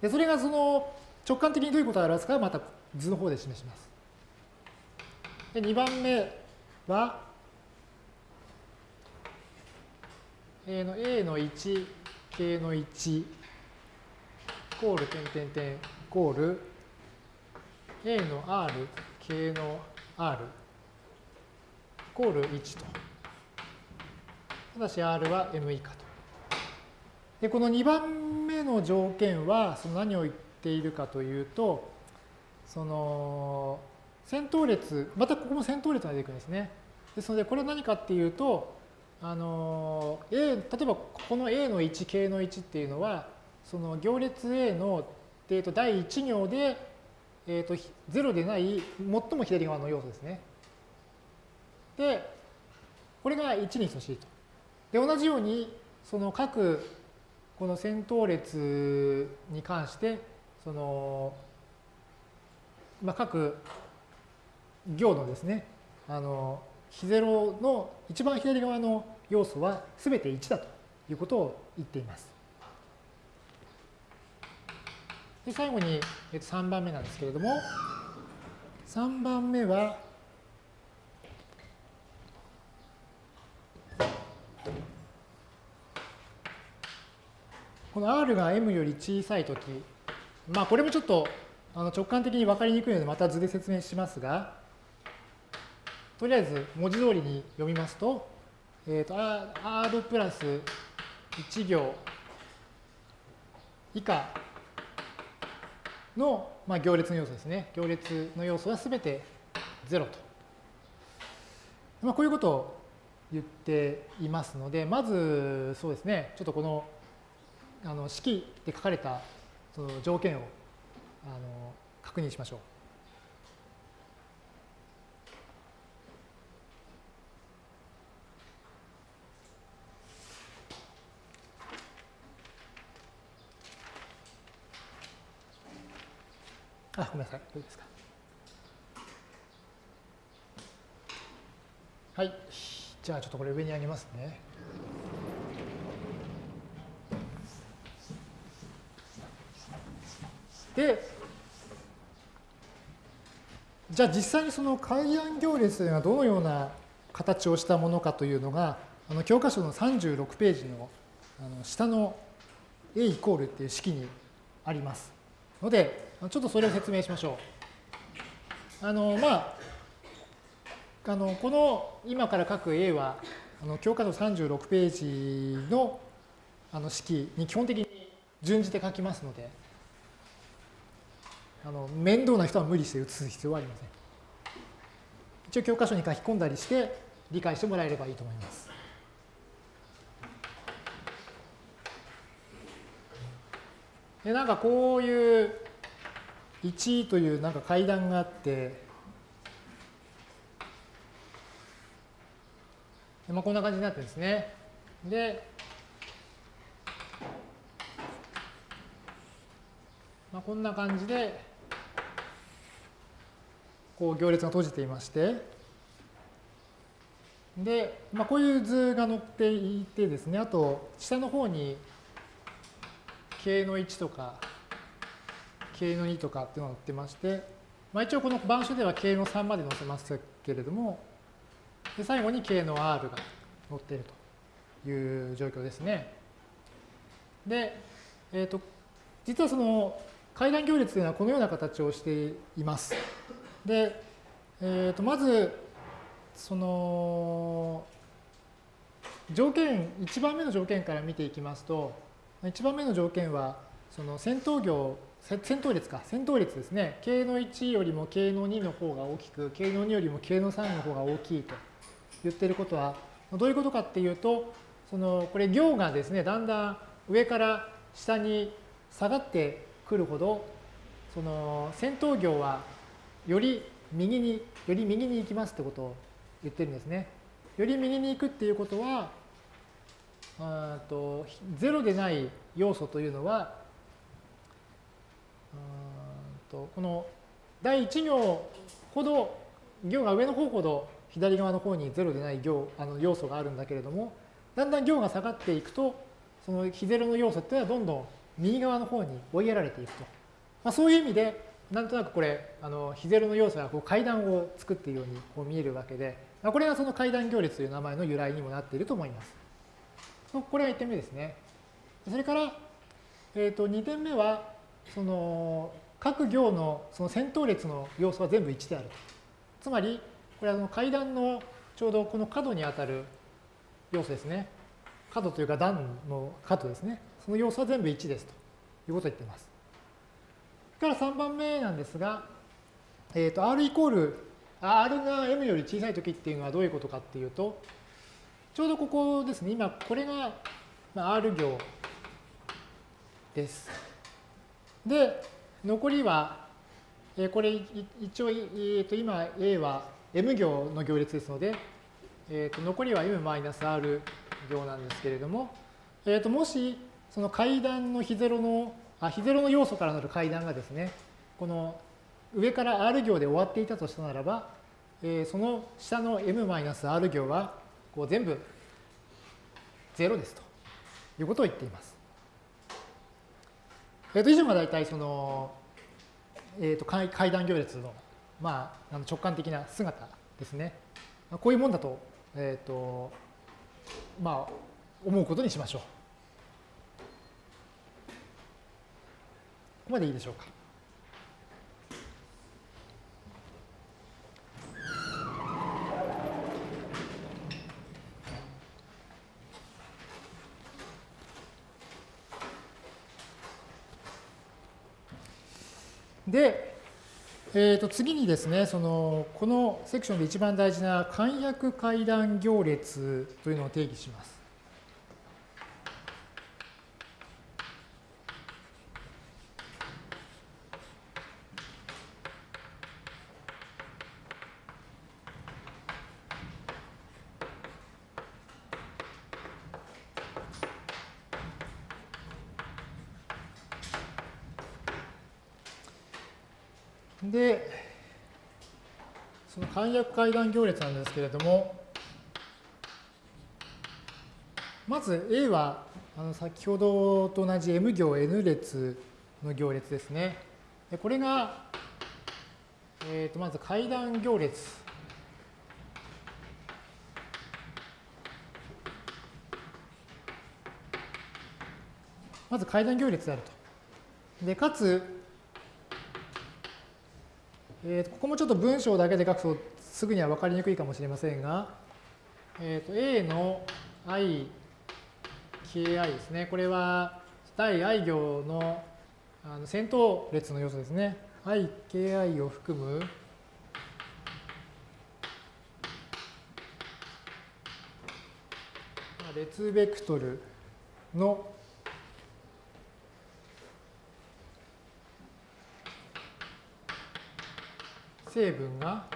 でそれがその直感的にどういうことを表すか？はまた図の方で示します。で2番目は A の A の1、K の1、イコール点点点イコール A の R、K の R イコール1と。ただし R は M 以下と。で、この2番目の条件はその何を言ってているかというと、その先頭列、またここも先頭列が出てくるんですね。ですので、これは何かっていうと、あの A、例えばこの A の1、K の1っていうのは、その行列 A の、えー、と第1行で、えーと、0でない最も左側の要素ですね。で、これが1に等しいと。で、同じように、その各、この先頭列に関して、その、まあ、各行のですね、あの、非0の一番左側の要素は全て1だということを言っています。で最後に3番目なんですけれども、3番目は、この R が M より小さいとき、まあこれもちょっとあの直感的に分かりにくいのでまた図で説明しますが、とりあえず文字通りに読みますと、えっ、ー、と R プラス1行以下の、まあ、行列の要素ですね。行列の要素はすべて0と。まあ、こういうことを言っていますので、まずそうですね、ちょっとこのあの式で書かれたその条件をあの確認しましょう。あ、ごめんなさい。どうですか？はい。じゃあちょっとこれ上に上げますね。で、じゃあ実際にその階段行列というのはどのような形をしたものかというのが、あの教科書の36ページのあの下の A イコールっていう式にあります。ので、ちょっとそれを説明しましょう。あの、まあ、あの、この今から書く A は、あの教科書36ページのあの式に基本的に準じて書きますので、あの面倒な人は無理して写す必要はありません。一応教科書に書き込んだりして理解してもらえればいいと思います。でなんかこういう1というなんか階段があって、まあ、こんな感じになってですね。で、まあ、こんな感じで、こう行列が閉じていまして、で、まあ、こういう図が載っていてですね、あと下の方に K の1とか K の2とかっていうのが載ってまして、まあ、一応この板書では K の3まで載せますけれども、で最後に K の R が載っているという状況ですね。で、えっ、ー、と、実はその階段行列というのはこのような形をしています。で、え、ー、と、まず、その、条件、1番目の条件から見ていきますと、1番目の条件は、その先頭行先頭列か、先頭列ですね。K の1よりも K の2の方が大きく、K の2よりも K の3の方が大きいと言ってることは、どういうことかっていうと、そのこれ行がですね、だんだん上から下に下がってくるほど、その先頭行はより右に、より右に行きますってことを言ってるんですね。より右に行くっていうことは、と0でない要素というのはとこの第1行ほど行が上の方ほど左側の方に0でない行あの要素があるんだけれどもだんだん行が下がっていくとその非0の要素っていうのはどんどん右側の方に追いやられていくと、まあ、そういう意味でなんとなくこれあの非0の要素がこう階段を作っているようにこう見えるわけで、まあ、これがその階段行列という名前の由来にもなっていると思います。これが1点目ですね。それから、えー、と2点目はその各行のその先頭列の要素は全部1である。つまり、これは階段のちょうどこの角にあたる要素ですね。角というか段の角ですね。その要素は全部1ですということを言っています。から3番目なんですが、えっ、ー、と、R イコール、R が M より小さい時っていうのはどういうことかっていうと、ちょうどここですね。今、これが R 行です。で、残りはえこれ一応、えー、と今 A は M 行の行列ですので、えー、と残りは M-R 行なんですけれども、えー、ともしその階段の非ゼロのあ非ゼロの要素からなる階段がですねこの上から R 行で終わっていたとしたならば、えー、その下の M-R 行はこう全部0ですということを言っています。えー、と以上が大体そのえーと、階段行列の,、まあ、あの直感的な姿ですね。こういうもんだと,、えーとまあ、思うことにしましょう。ここまでいいでしょうか。で、えー、と次にですね、そのこのセクションで一番大事な簡約階段行列というのを定義します。で、約階段行列なんですけれども、まず A はあの先ほどと同じ M 行 N 列の行列ですね。でこれが、えー、とまず階段行列。まず階段行列であると。で、かつ、えー、ここもちょっと文章だけで書くとすぐには分かりにくいかもしれませんが、えー、と A の i、ki ですね。これは対 i 行のあの先頭列の要素ですね。i、ki を含む列ベクトルの成分が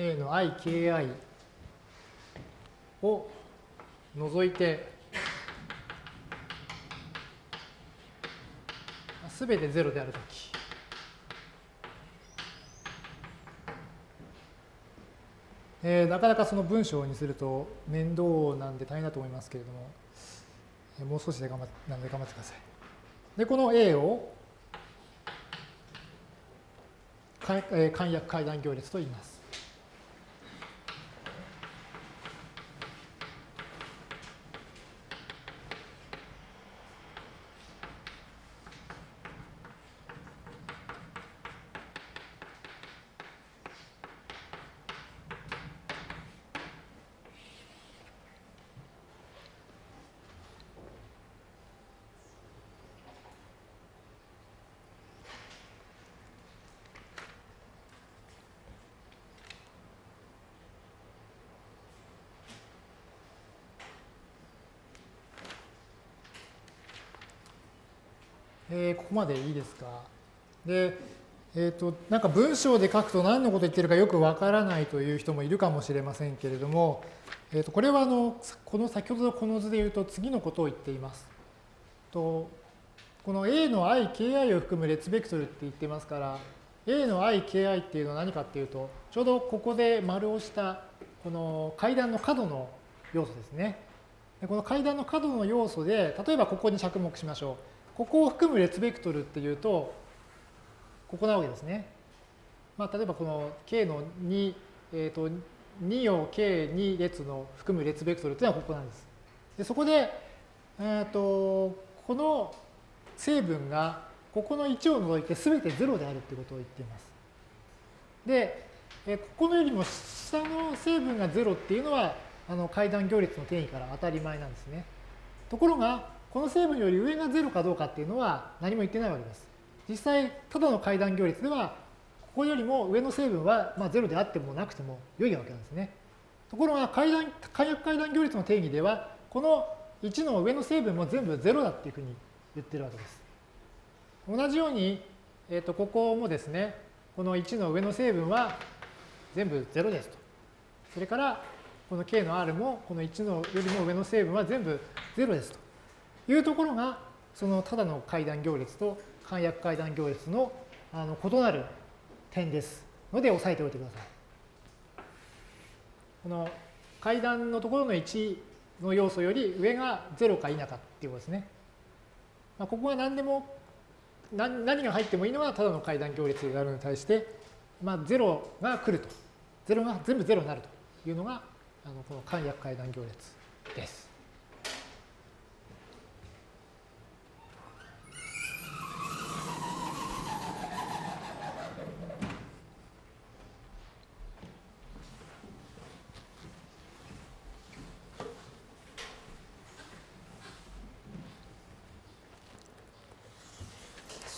A の iki を除いてすべて0であるときえー、なかなかその文章にすると面倒なんで大変だと思いますけれども、えー、もう少しで頑張なんで頑張ってください。で、この A を簡約階段行列と言います。えー、ここまでいいですか？で、えーと、なんか文章で書くと何のこと言ってるかよくわからないという人もいるかもしれませんけれども、えーと、これはあのこの先ほどのこの図で言うと次のことを言っています。とこの A の i、ki を含む列ベクトルって言ってますから、A の i、ki っていうのは何かっていうと、ちょうどここで丸をしたこの階段の角の要素ですね。この階段の角の要素で、例えばここに着目しましょう。ここを含む列ベクトルっていうと、ここなわけですね。まあ、例えばこの k の2、えー、と2を k2 列の含む列ベクトルっていうのはここなんです。でそこで、えー、とこの成分がここの1を除いて全て0であるってことを言っています。で、えここのよりも下の成分が0っていうのはあの階段行列の定義から当たり前なんですね。ところが、この成分より上が0かどうかっていうのは何も言ってないわけです。実際、ただの階段行列では、ここよりも上の成分はまあ0であってもなくても良いわけなんですね。ところが階段、簡約階段行列の定義では、この1の上の成分も全部0だっていうふうに言ってるわけです。同じように、えー、とここもですね、この1の上の成分は全部0ですと。それから、この k の r もこの1のよりも上の成分は全部0ですというところが、そのただの階段行列と簡約階段行列のあの異なる点ですので押さえておいてください。この階段のところの1の要素より上が0か否かっていうことですね。まあ、ここは何でも何何が入ってもいいのはただの階段行列であるのに対して、まあ、0が来ると。0が全部0になるというのがあのこの簡約階段行列です。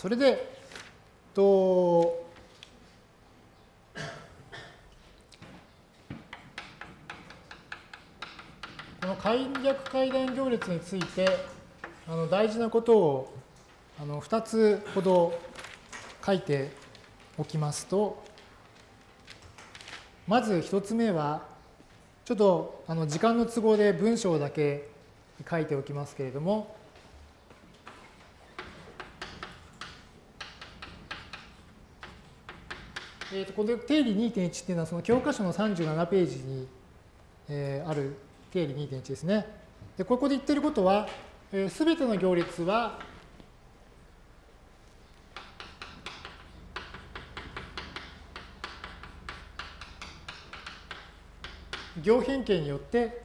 そそれで、と、この簡略階段行列について、あの大事なことをあの2つほど書いておきますと、まず1つ目は、ちょっとあの時間の都合で文章だけ書いておきますけれども、えー、とこの定理2.1っていうのはその教科書の37ページに、えー、ある定理2.1ですね。で、ここで言ってることは、す、えー、べ、ての行列は行変形によって、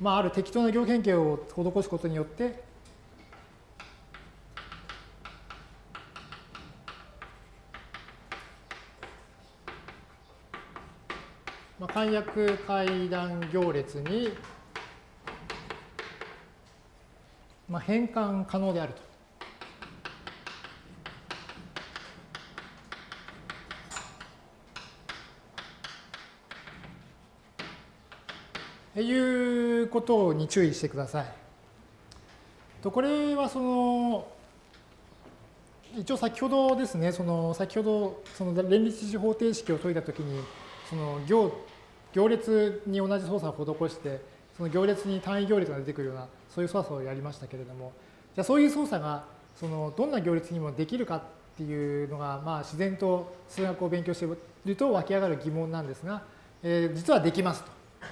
まあ、ある適当な行変形を施すことによって、まあ、簡約階段行列に、まあ、変換可能であると。いうことに注意してください。とこれはその一応先ほどですね、その先ほどその連立地方程式を解いたときにその行行列に同じ操作を施して、その行列に単位行列が出てくるような、そういう操作をやりましたけれども、じゃあそういう操作が、そのどんな行列にもできるかっていうのが、まあ、自然と数学を勉強していると湧き上がる疑問なんですが、えー、実はできます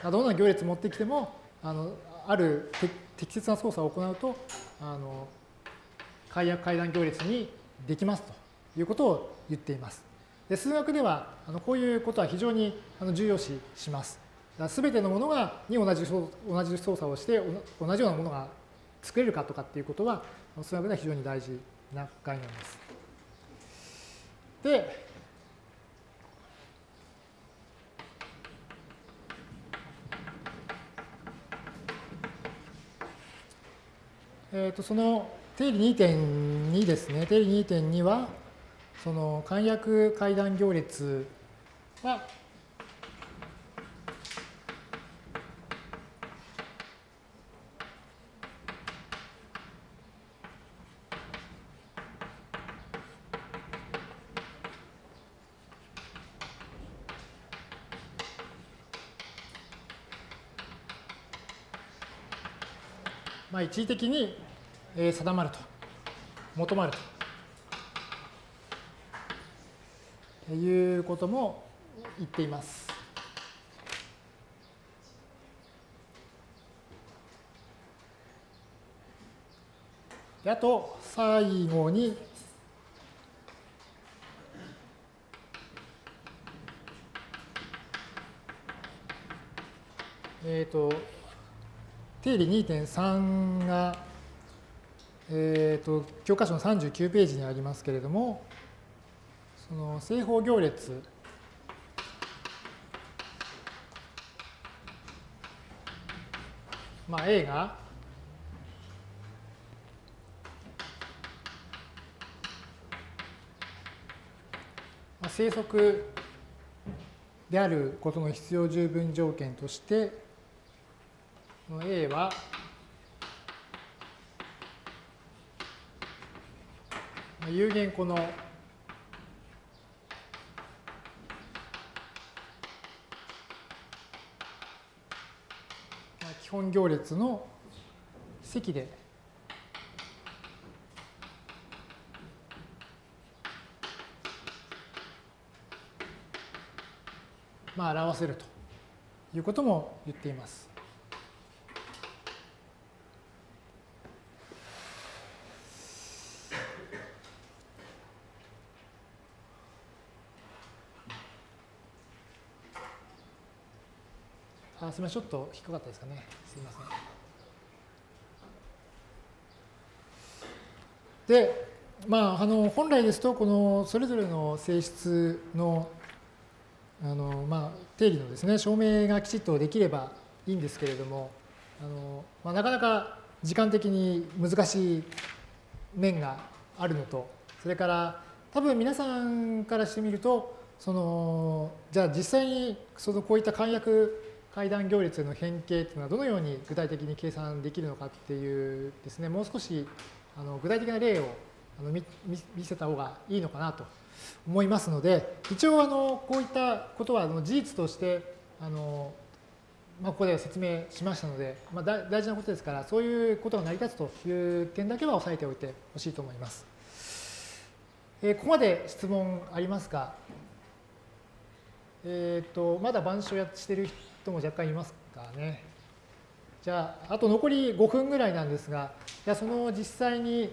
と。どんな行列持ってきても、あのある適切な操作を行うと、あの解約階段行列にできますということを言っています。で数学ではあのこういうことは非常にあの重要視します。すべてのものがに同じ同じ操作をして同じようなものが作れるかとかっていうことは数学では非常に大事な概念です。で、えー、とその定理2.2ですね。定理2.2は、その簡約階段行列はまあ、一時的に定まると、求まると。いうことも言っています。あと最後にえっ、ー、と定理2.3が、えーと教科書の39ページにありますけれどもその正方行列。まあ A が。生息であることの必要十分条件として、A は、有限この行列の積でまあ表せるということも言っています。すみません、ちょっと低かったですかね。すみません。で、まあ、あの本来ですと、このそれぞれの性質のあの、まあ、定理のですね、証明がきちっとできればいいんですけれども、あのまあ、なかなか時間的に難しい面があるのと、それから多分皆さんからしてみると、そのじゃあ実際にそのこういった簡約階段行列の変形というのはどのように具体的に計算できるのかっていうですね、もう少しあの具体的な例をあの見見せた方がいいのかなと思いますので、一応あのこういったことはあの事実としてあの、まあ、ここで説明しましたので、まあ、大事なことですから、そういうことが成り立つという点だけは押さえておいてほしいと思います。えー、ここまで質問ありますかえっ、ー、と、まだ板書やしてる人も若干いますかね。じゃあ、あと残り5分ぐらいなんですが、じゃあその実際に、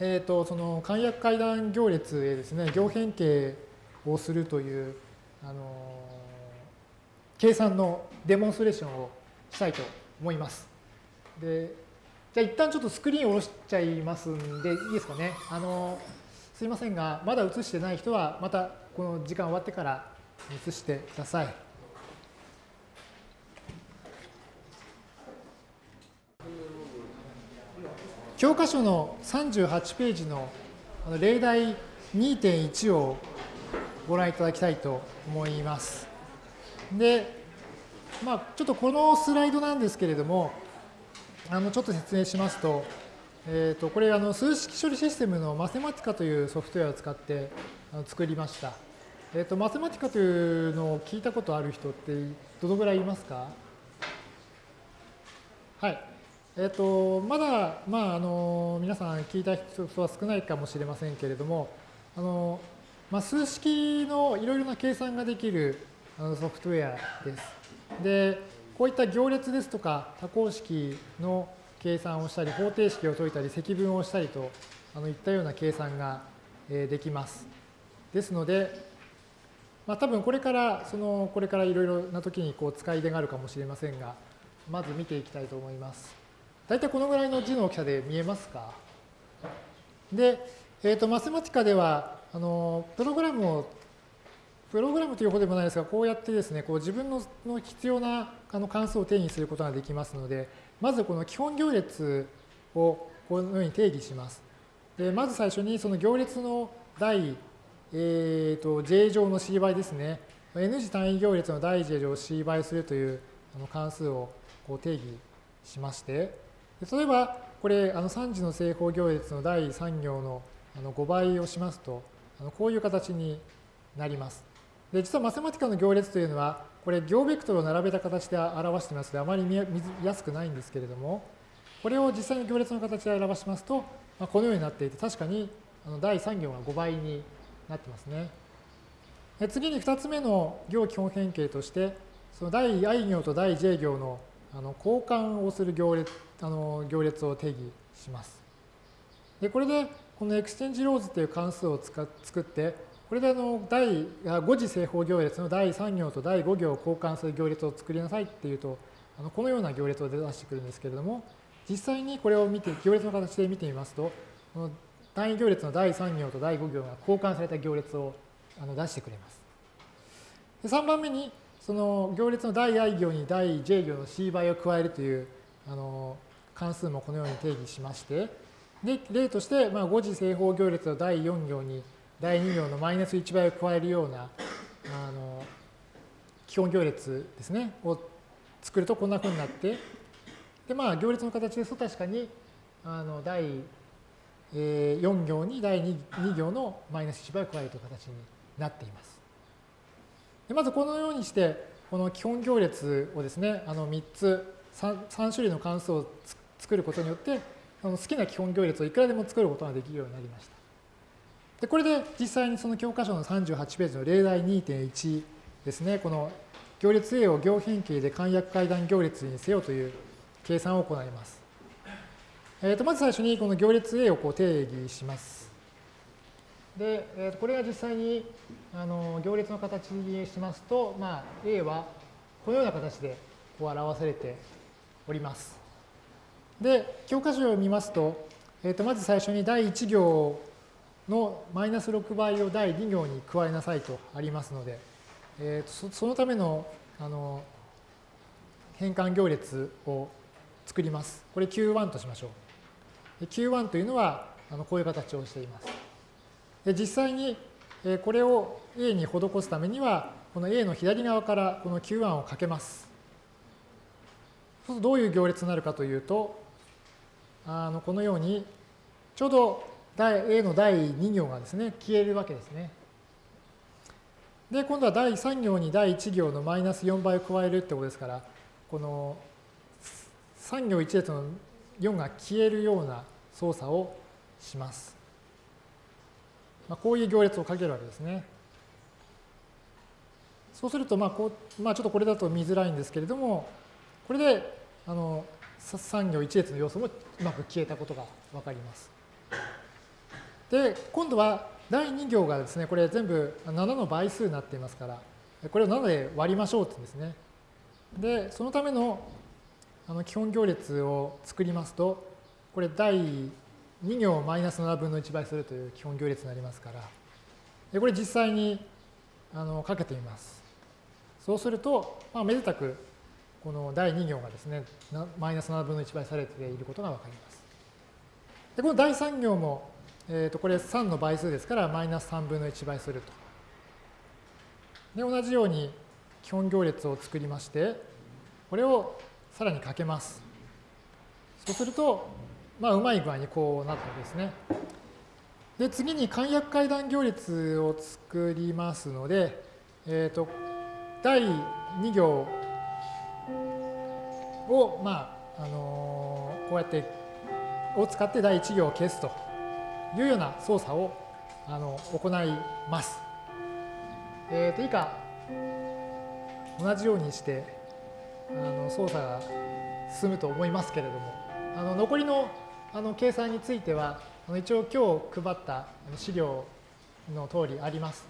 えっ、ー、と、その簡約階段行列へですね、行変形をするという、あの計算のデモンストレーションをしたいと思います。で、じゃあ一旦ちょっとスクリーンを下ろしちゃいますんで、いいですかね。あのすいませんが、まだ映してない人は、またこの時間終わってから映してください。教科書の38ページの例題2.1をご覧いただきたいと思います。で、まあ、ちょっとこのスライドなんですけれども、あのちょっと説明しますと、えー、とこれあの数式処理システムのマセマティカというソフトウェアを使って作りました。えー、とマセマティカというのを聞いたことある人ってどのぐらいいますか？はい。えっ、と、まだ、まあ、あの、皆さん聞いた人は少ないかもしれませんけれども、あの、まあ、数式のいろいろな計算ができるあのソフトウェアです。で、こういった行列ですとか多項式の計算をしたり、方程式を解いたり、積分をしたりとあのいったような計算ができます。ですので、まあ、多分これから、その、これからいろいろな時にこう使い出があるかもしれませんが、まず見ていきたいと思います。大体このぐらいの字の大きさで見えますか？で、えっ、ー、と、マセマティカでは、あの、プログラムを、プログラムというほどでもないですが、こうやってですね、こう自分のの必要なあの関数を定義することができますので、まずこの基本行列をこのように定義します。でまず最初にその行列の第、えーと、j 乗の c 倍ですね。n 次単位行列の第 j 乗を c 倍するというあの関数をこう定義しまして、例えば、これ、あの3次の正方行列の第3行のあの5倍をしますと、あのこういう形になります。で、実はマセマティカの行列というのは、これ、行ベクトルを並べた形で表していますので、あまり見やすくないんですけれども、これを実際に行列の形で表しますと、まあ、このようになっていて、確かにあの第3行が5倍になってますね。で次に2つ目の行基本変形として、その第 i 行と第 j 行のあの交換をする行列あの行列を定義します。でこれでこの exchange rows という関数を使作ってこれであの第5次正方行列の第3行と第5行を交換する行列を作りなさいっていうとあのこのような行列を出してくるんですけれども実際にこれを見て行列の形で見てみますとこの単位行列の第3行と第5行が交換された行列をあの出してくれます。で3番目にその行列の第 i 行に第 j 行の c 倍を加えるというあの関数もこのように定義しまして、で例として、まあ、5次正方行列の第4行に第2行のマイナス1倍を加えるようなあの基本行列ですね、を作るとこんなふうになって、で、まあ、行列の形ですと確かに、あの、第、4行に第 2, 行のマイナス1倍を加えるという形になっています。でまずこのようにして、この基本行列をですね、あの3つ3、3種類の関数を作ることによって、あの好きな基本行列をいくらでも作ることができるようになりました。でこれで実際にその教科書の38ページの例題2.1ですね、この行列 A を行変形で簡約階段行列にせよという計算を行います。えー、とまず最初にこの行列 A をこう定義します。で、えー、とこれが実際にあの行列の形にしますと、まあ、A はこのような形でこう表されております。で、教科書を見ますと、えー、とまず最初に第1行のマイナス6倍を第2行に加えなさいとありますので、えー、とそのためのあの変換行列を作ります。これ Q1 としましょう。Q1 というのはあのこういう形をしています。で実際にこれを A に施すためには、この A の左側からこの Q1 をかけます。そうするとどういう行列になるかというと、あのこのように、ちょうど A の第2行がですね、消えるわけですね。で、今度は第3行に第1行のマイナス4倍を加えるってことですから、この3行1列の4が消えるような操作をします。まあ、こういう行列をかけるわけですね。そうすると、まあこうまあ、ちょっとこれだと見づらいんですけれども、これであの3行1列の要素もうまく消えたことがわかります。で、今度は第2行がですね、これ全部7の倍数になっていますから、これを7で割りましょうってうんですね。で、そのためのあの基本行列を作りますと、これ第2行マイナス7分の1倍するという基本行列になりますから、でこれ実際にあのかけてみます。そうすると、まあ、めでたくこの第2行がですね、マイナス7分の1倍されていることがわかります。で、この第3行も、えー、とこれ3の倍数ですから、マイナス3分の1倍すると。で、同じように基本行列を作りまして、これをさらにかけます。そうすると、まあ、うまい具合にこうなったわけですね。で、次に簡約階段行列を作りますので、えっ、ー、と、第2行を、まあ、あのー、こうやって、を使って第1行を消すというような操作をあの行います。え、ー、と、以下、同じようにして、あの操作が進むと思いますけれども、あの残りのあの計算についてはあの、一応今日配った資料の通りあります。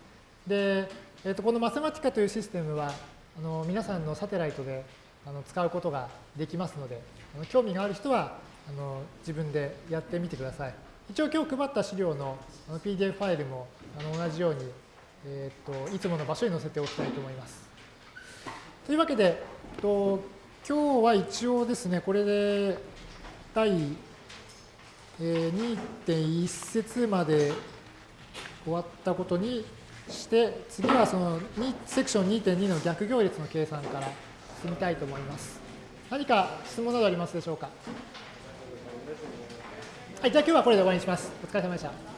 で、えー、とこのマセマティカというシステムは、あの皆さんのサテライトであの使うことができますので、あの興味がある人はあの自分でやってみてください。一応今日配った資料のあの PDF ファイルもあの同じように、えー、といつもの場所に載せておきたいと思います。というわけで、と今日は一応ですね、これで第2.1節まで終わったことにして、次はそのセクション2.2の逆行列の計算から進みたいと思います。何か質問などありますでしょうか？はい、じゃあ今日はこれで終わりにします。お疲れ様でした。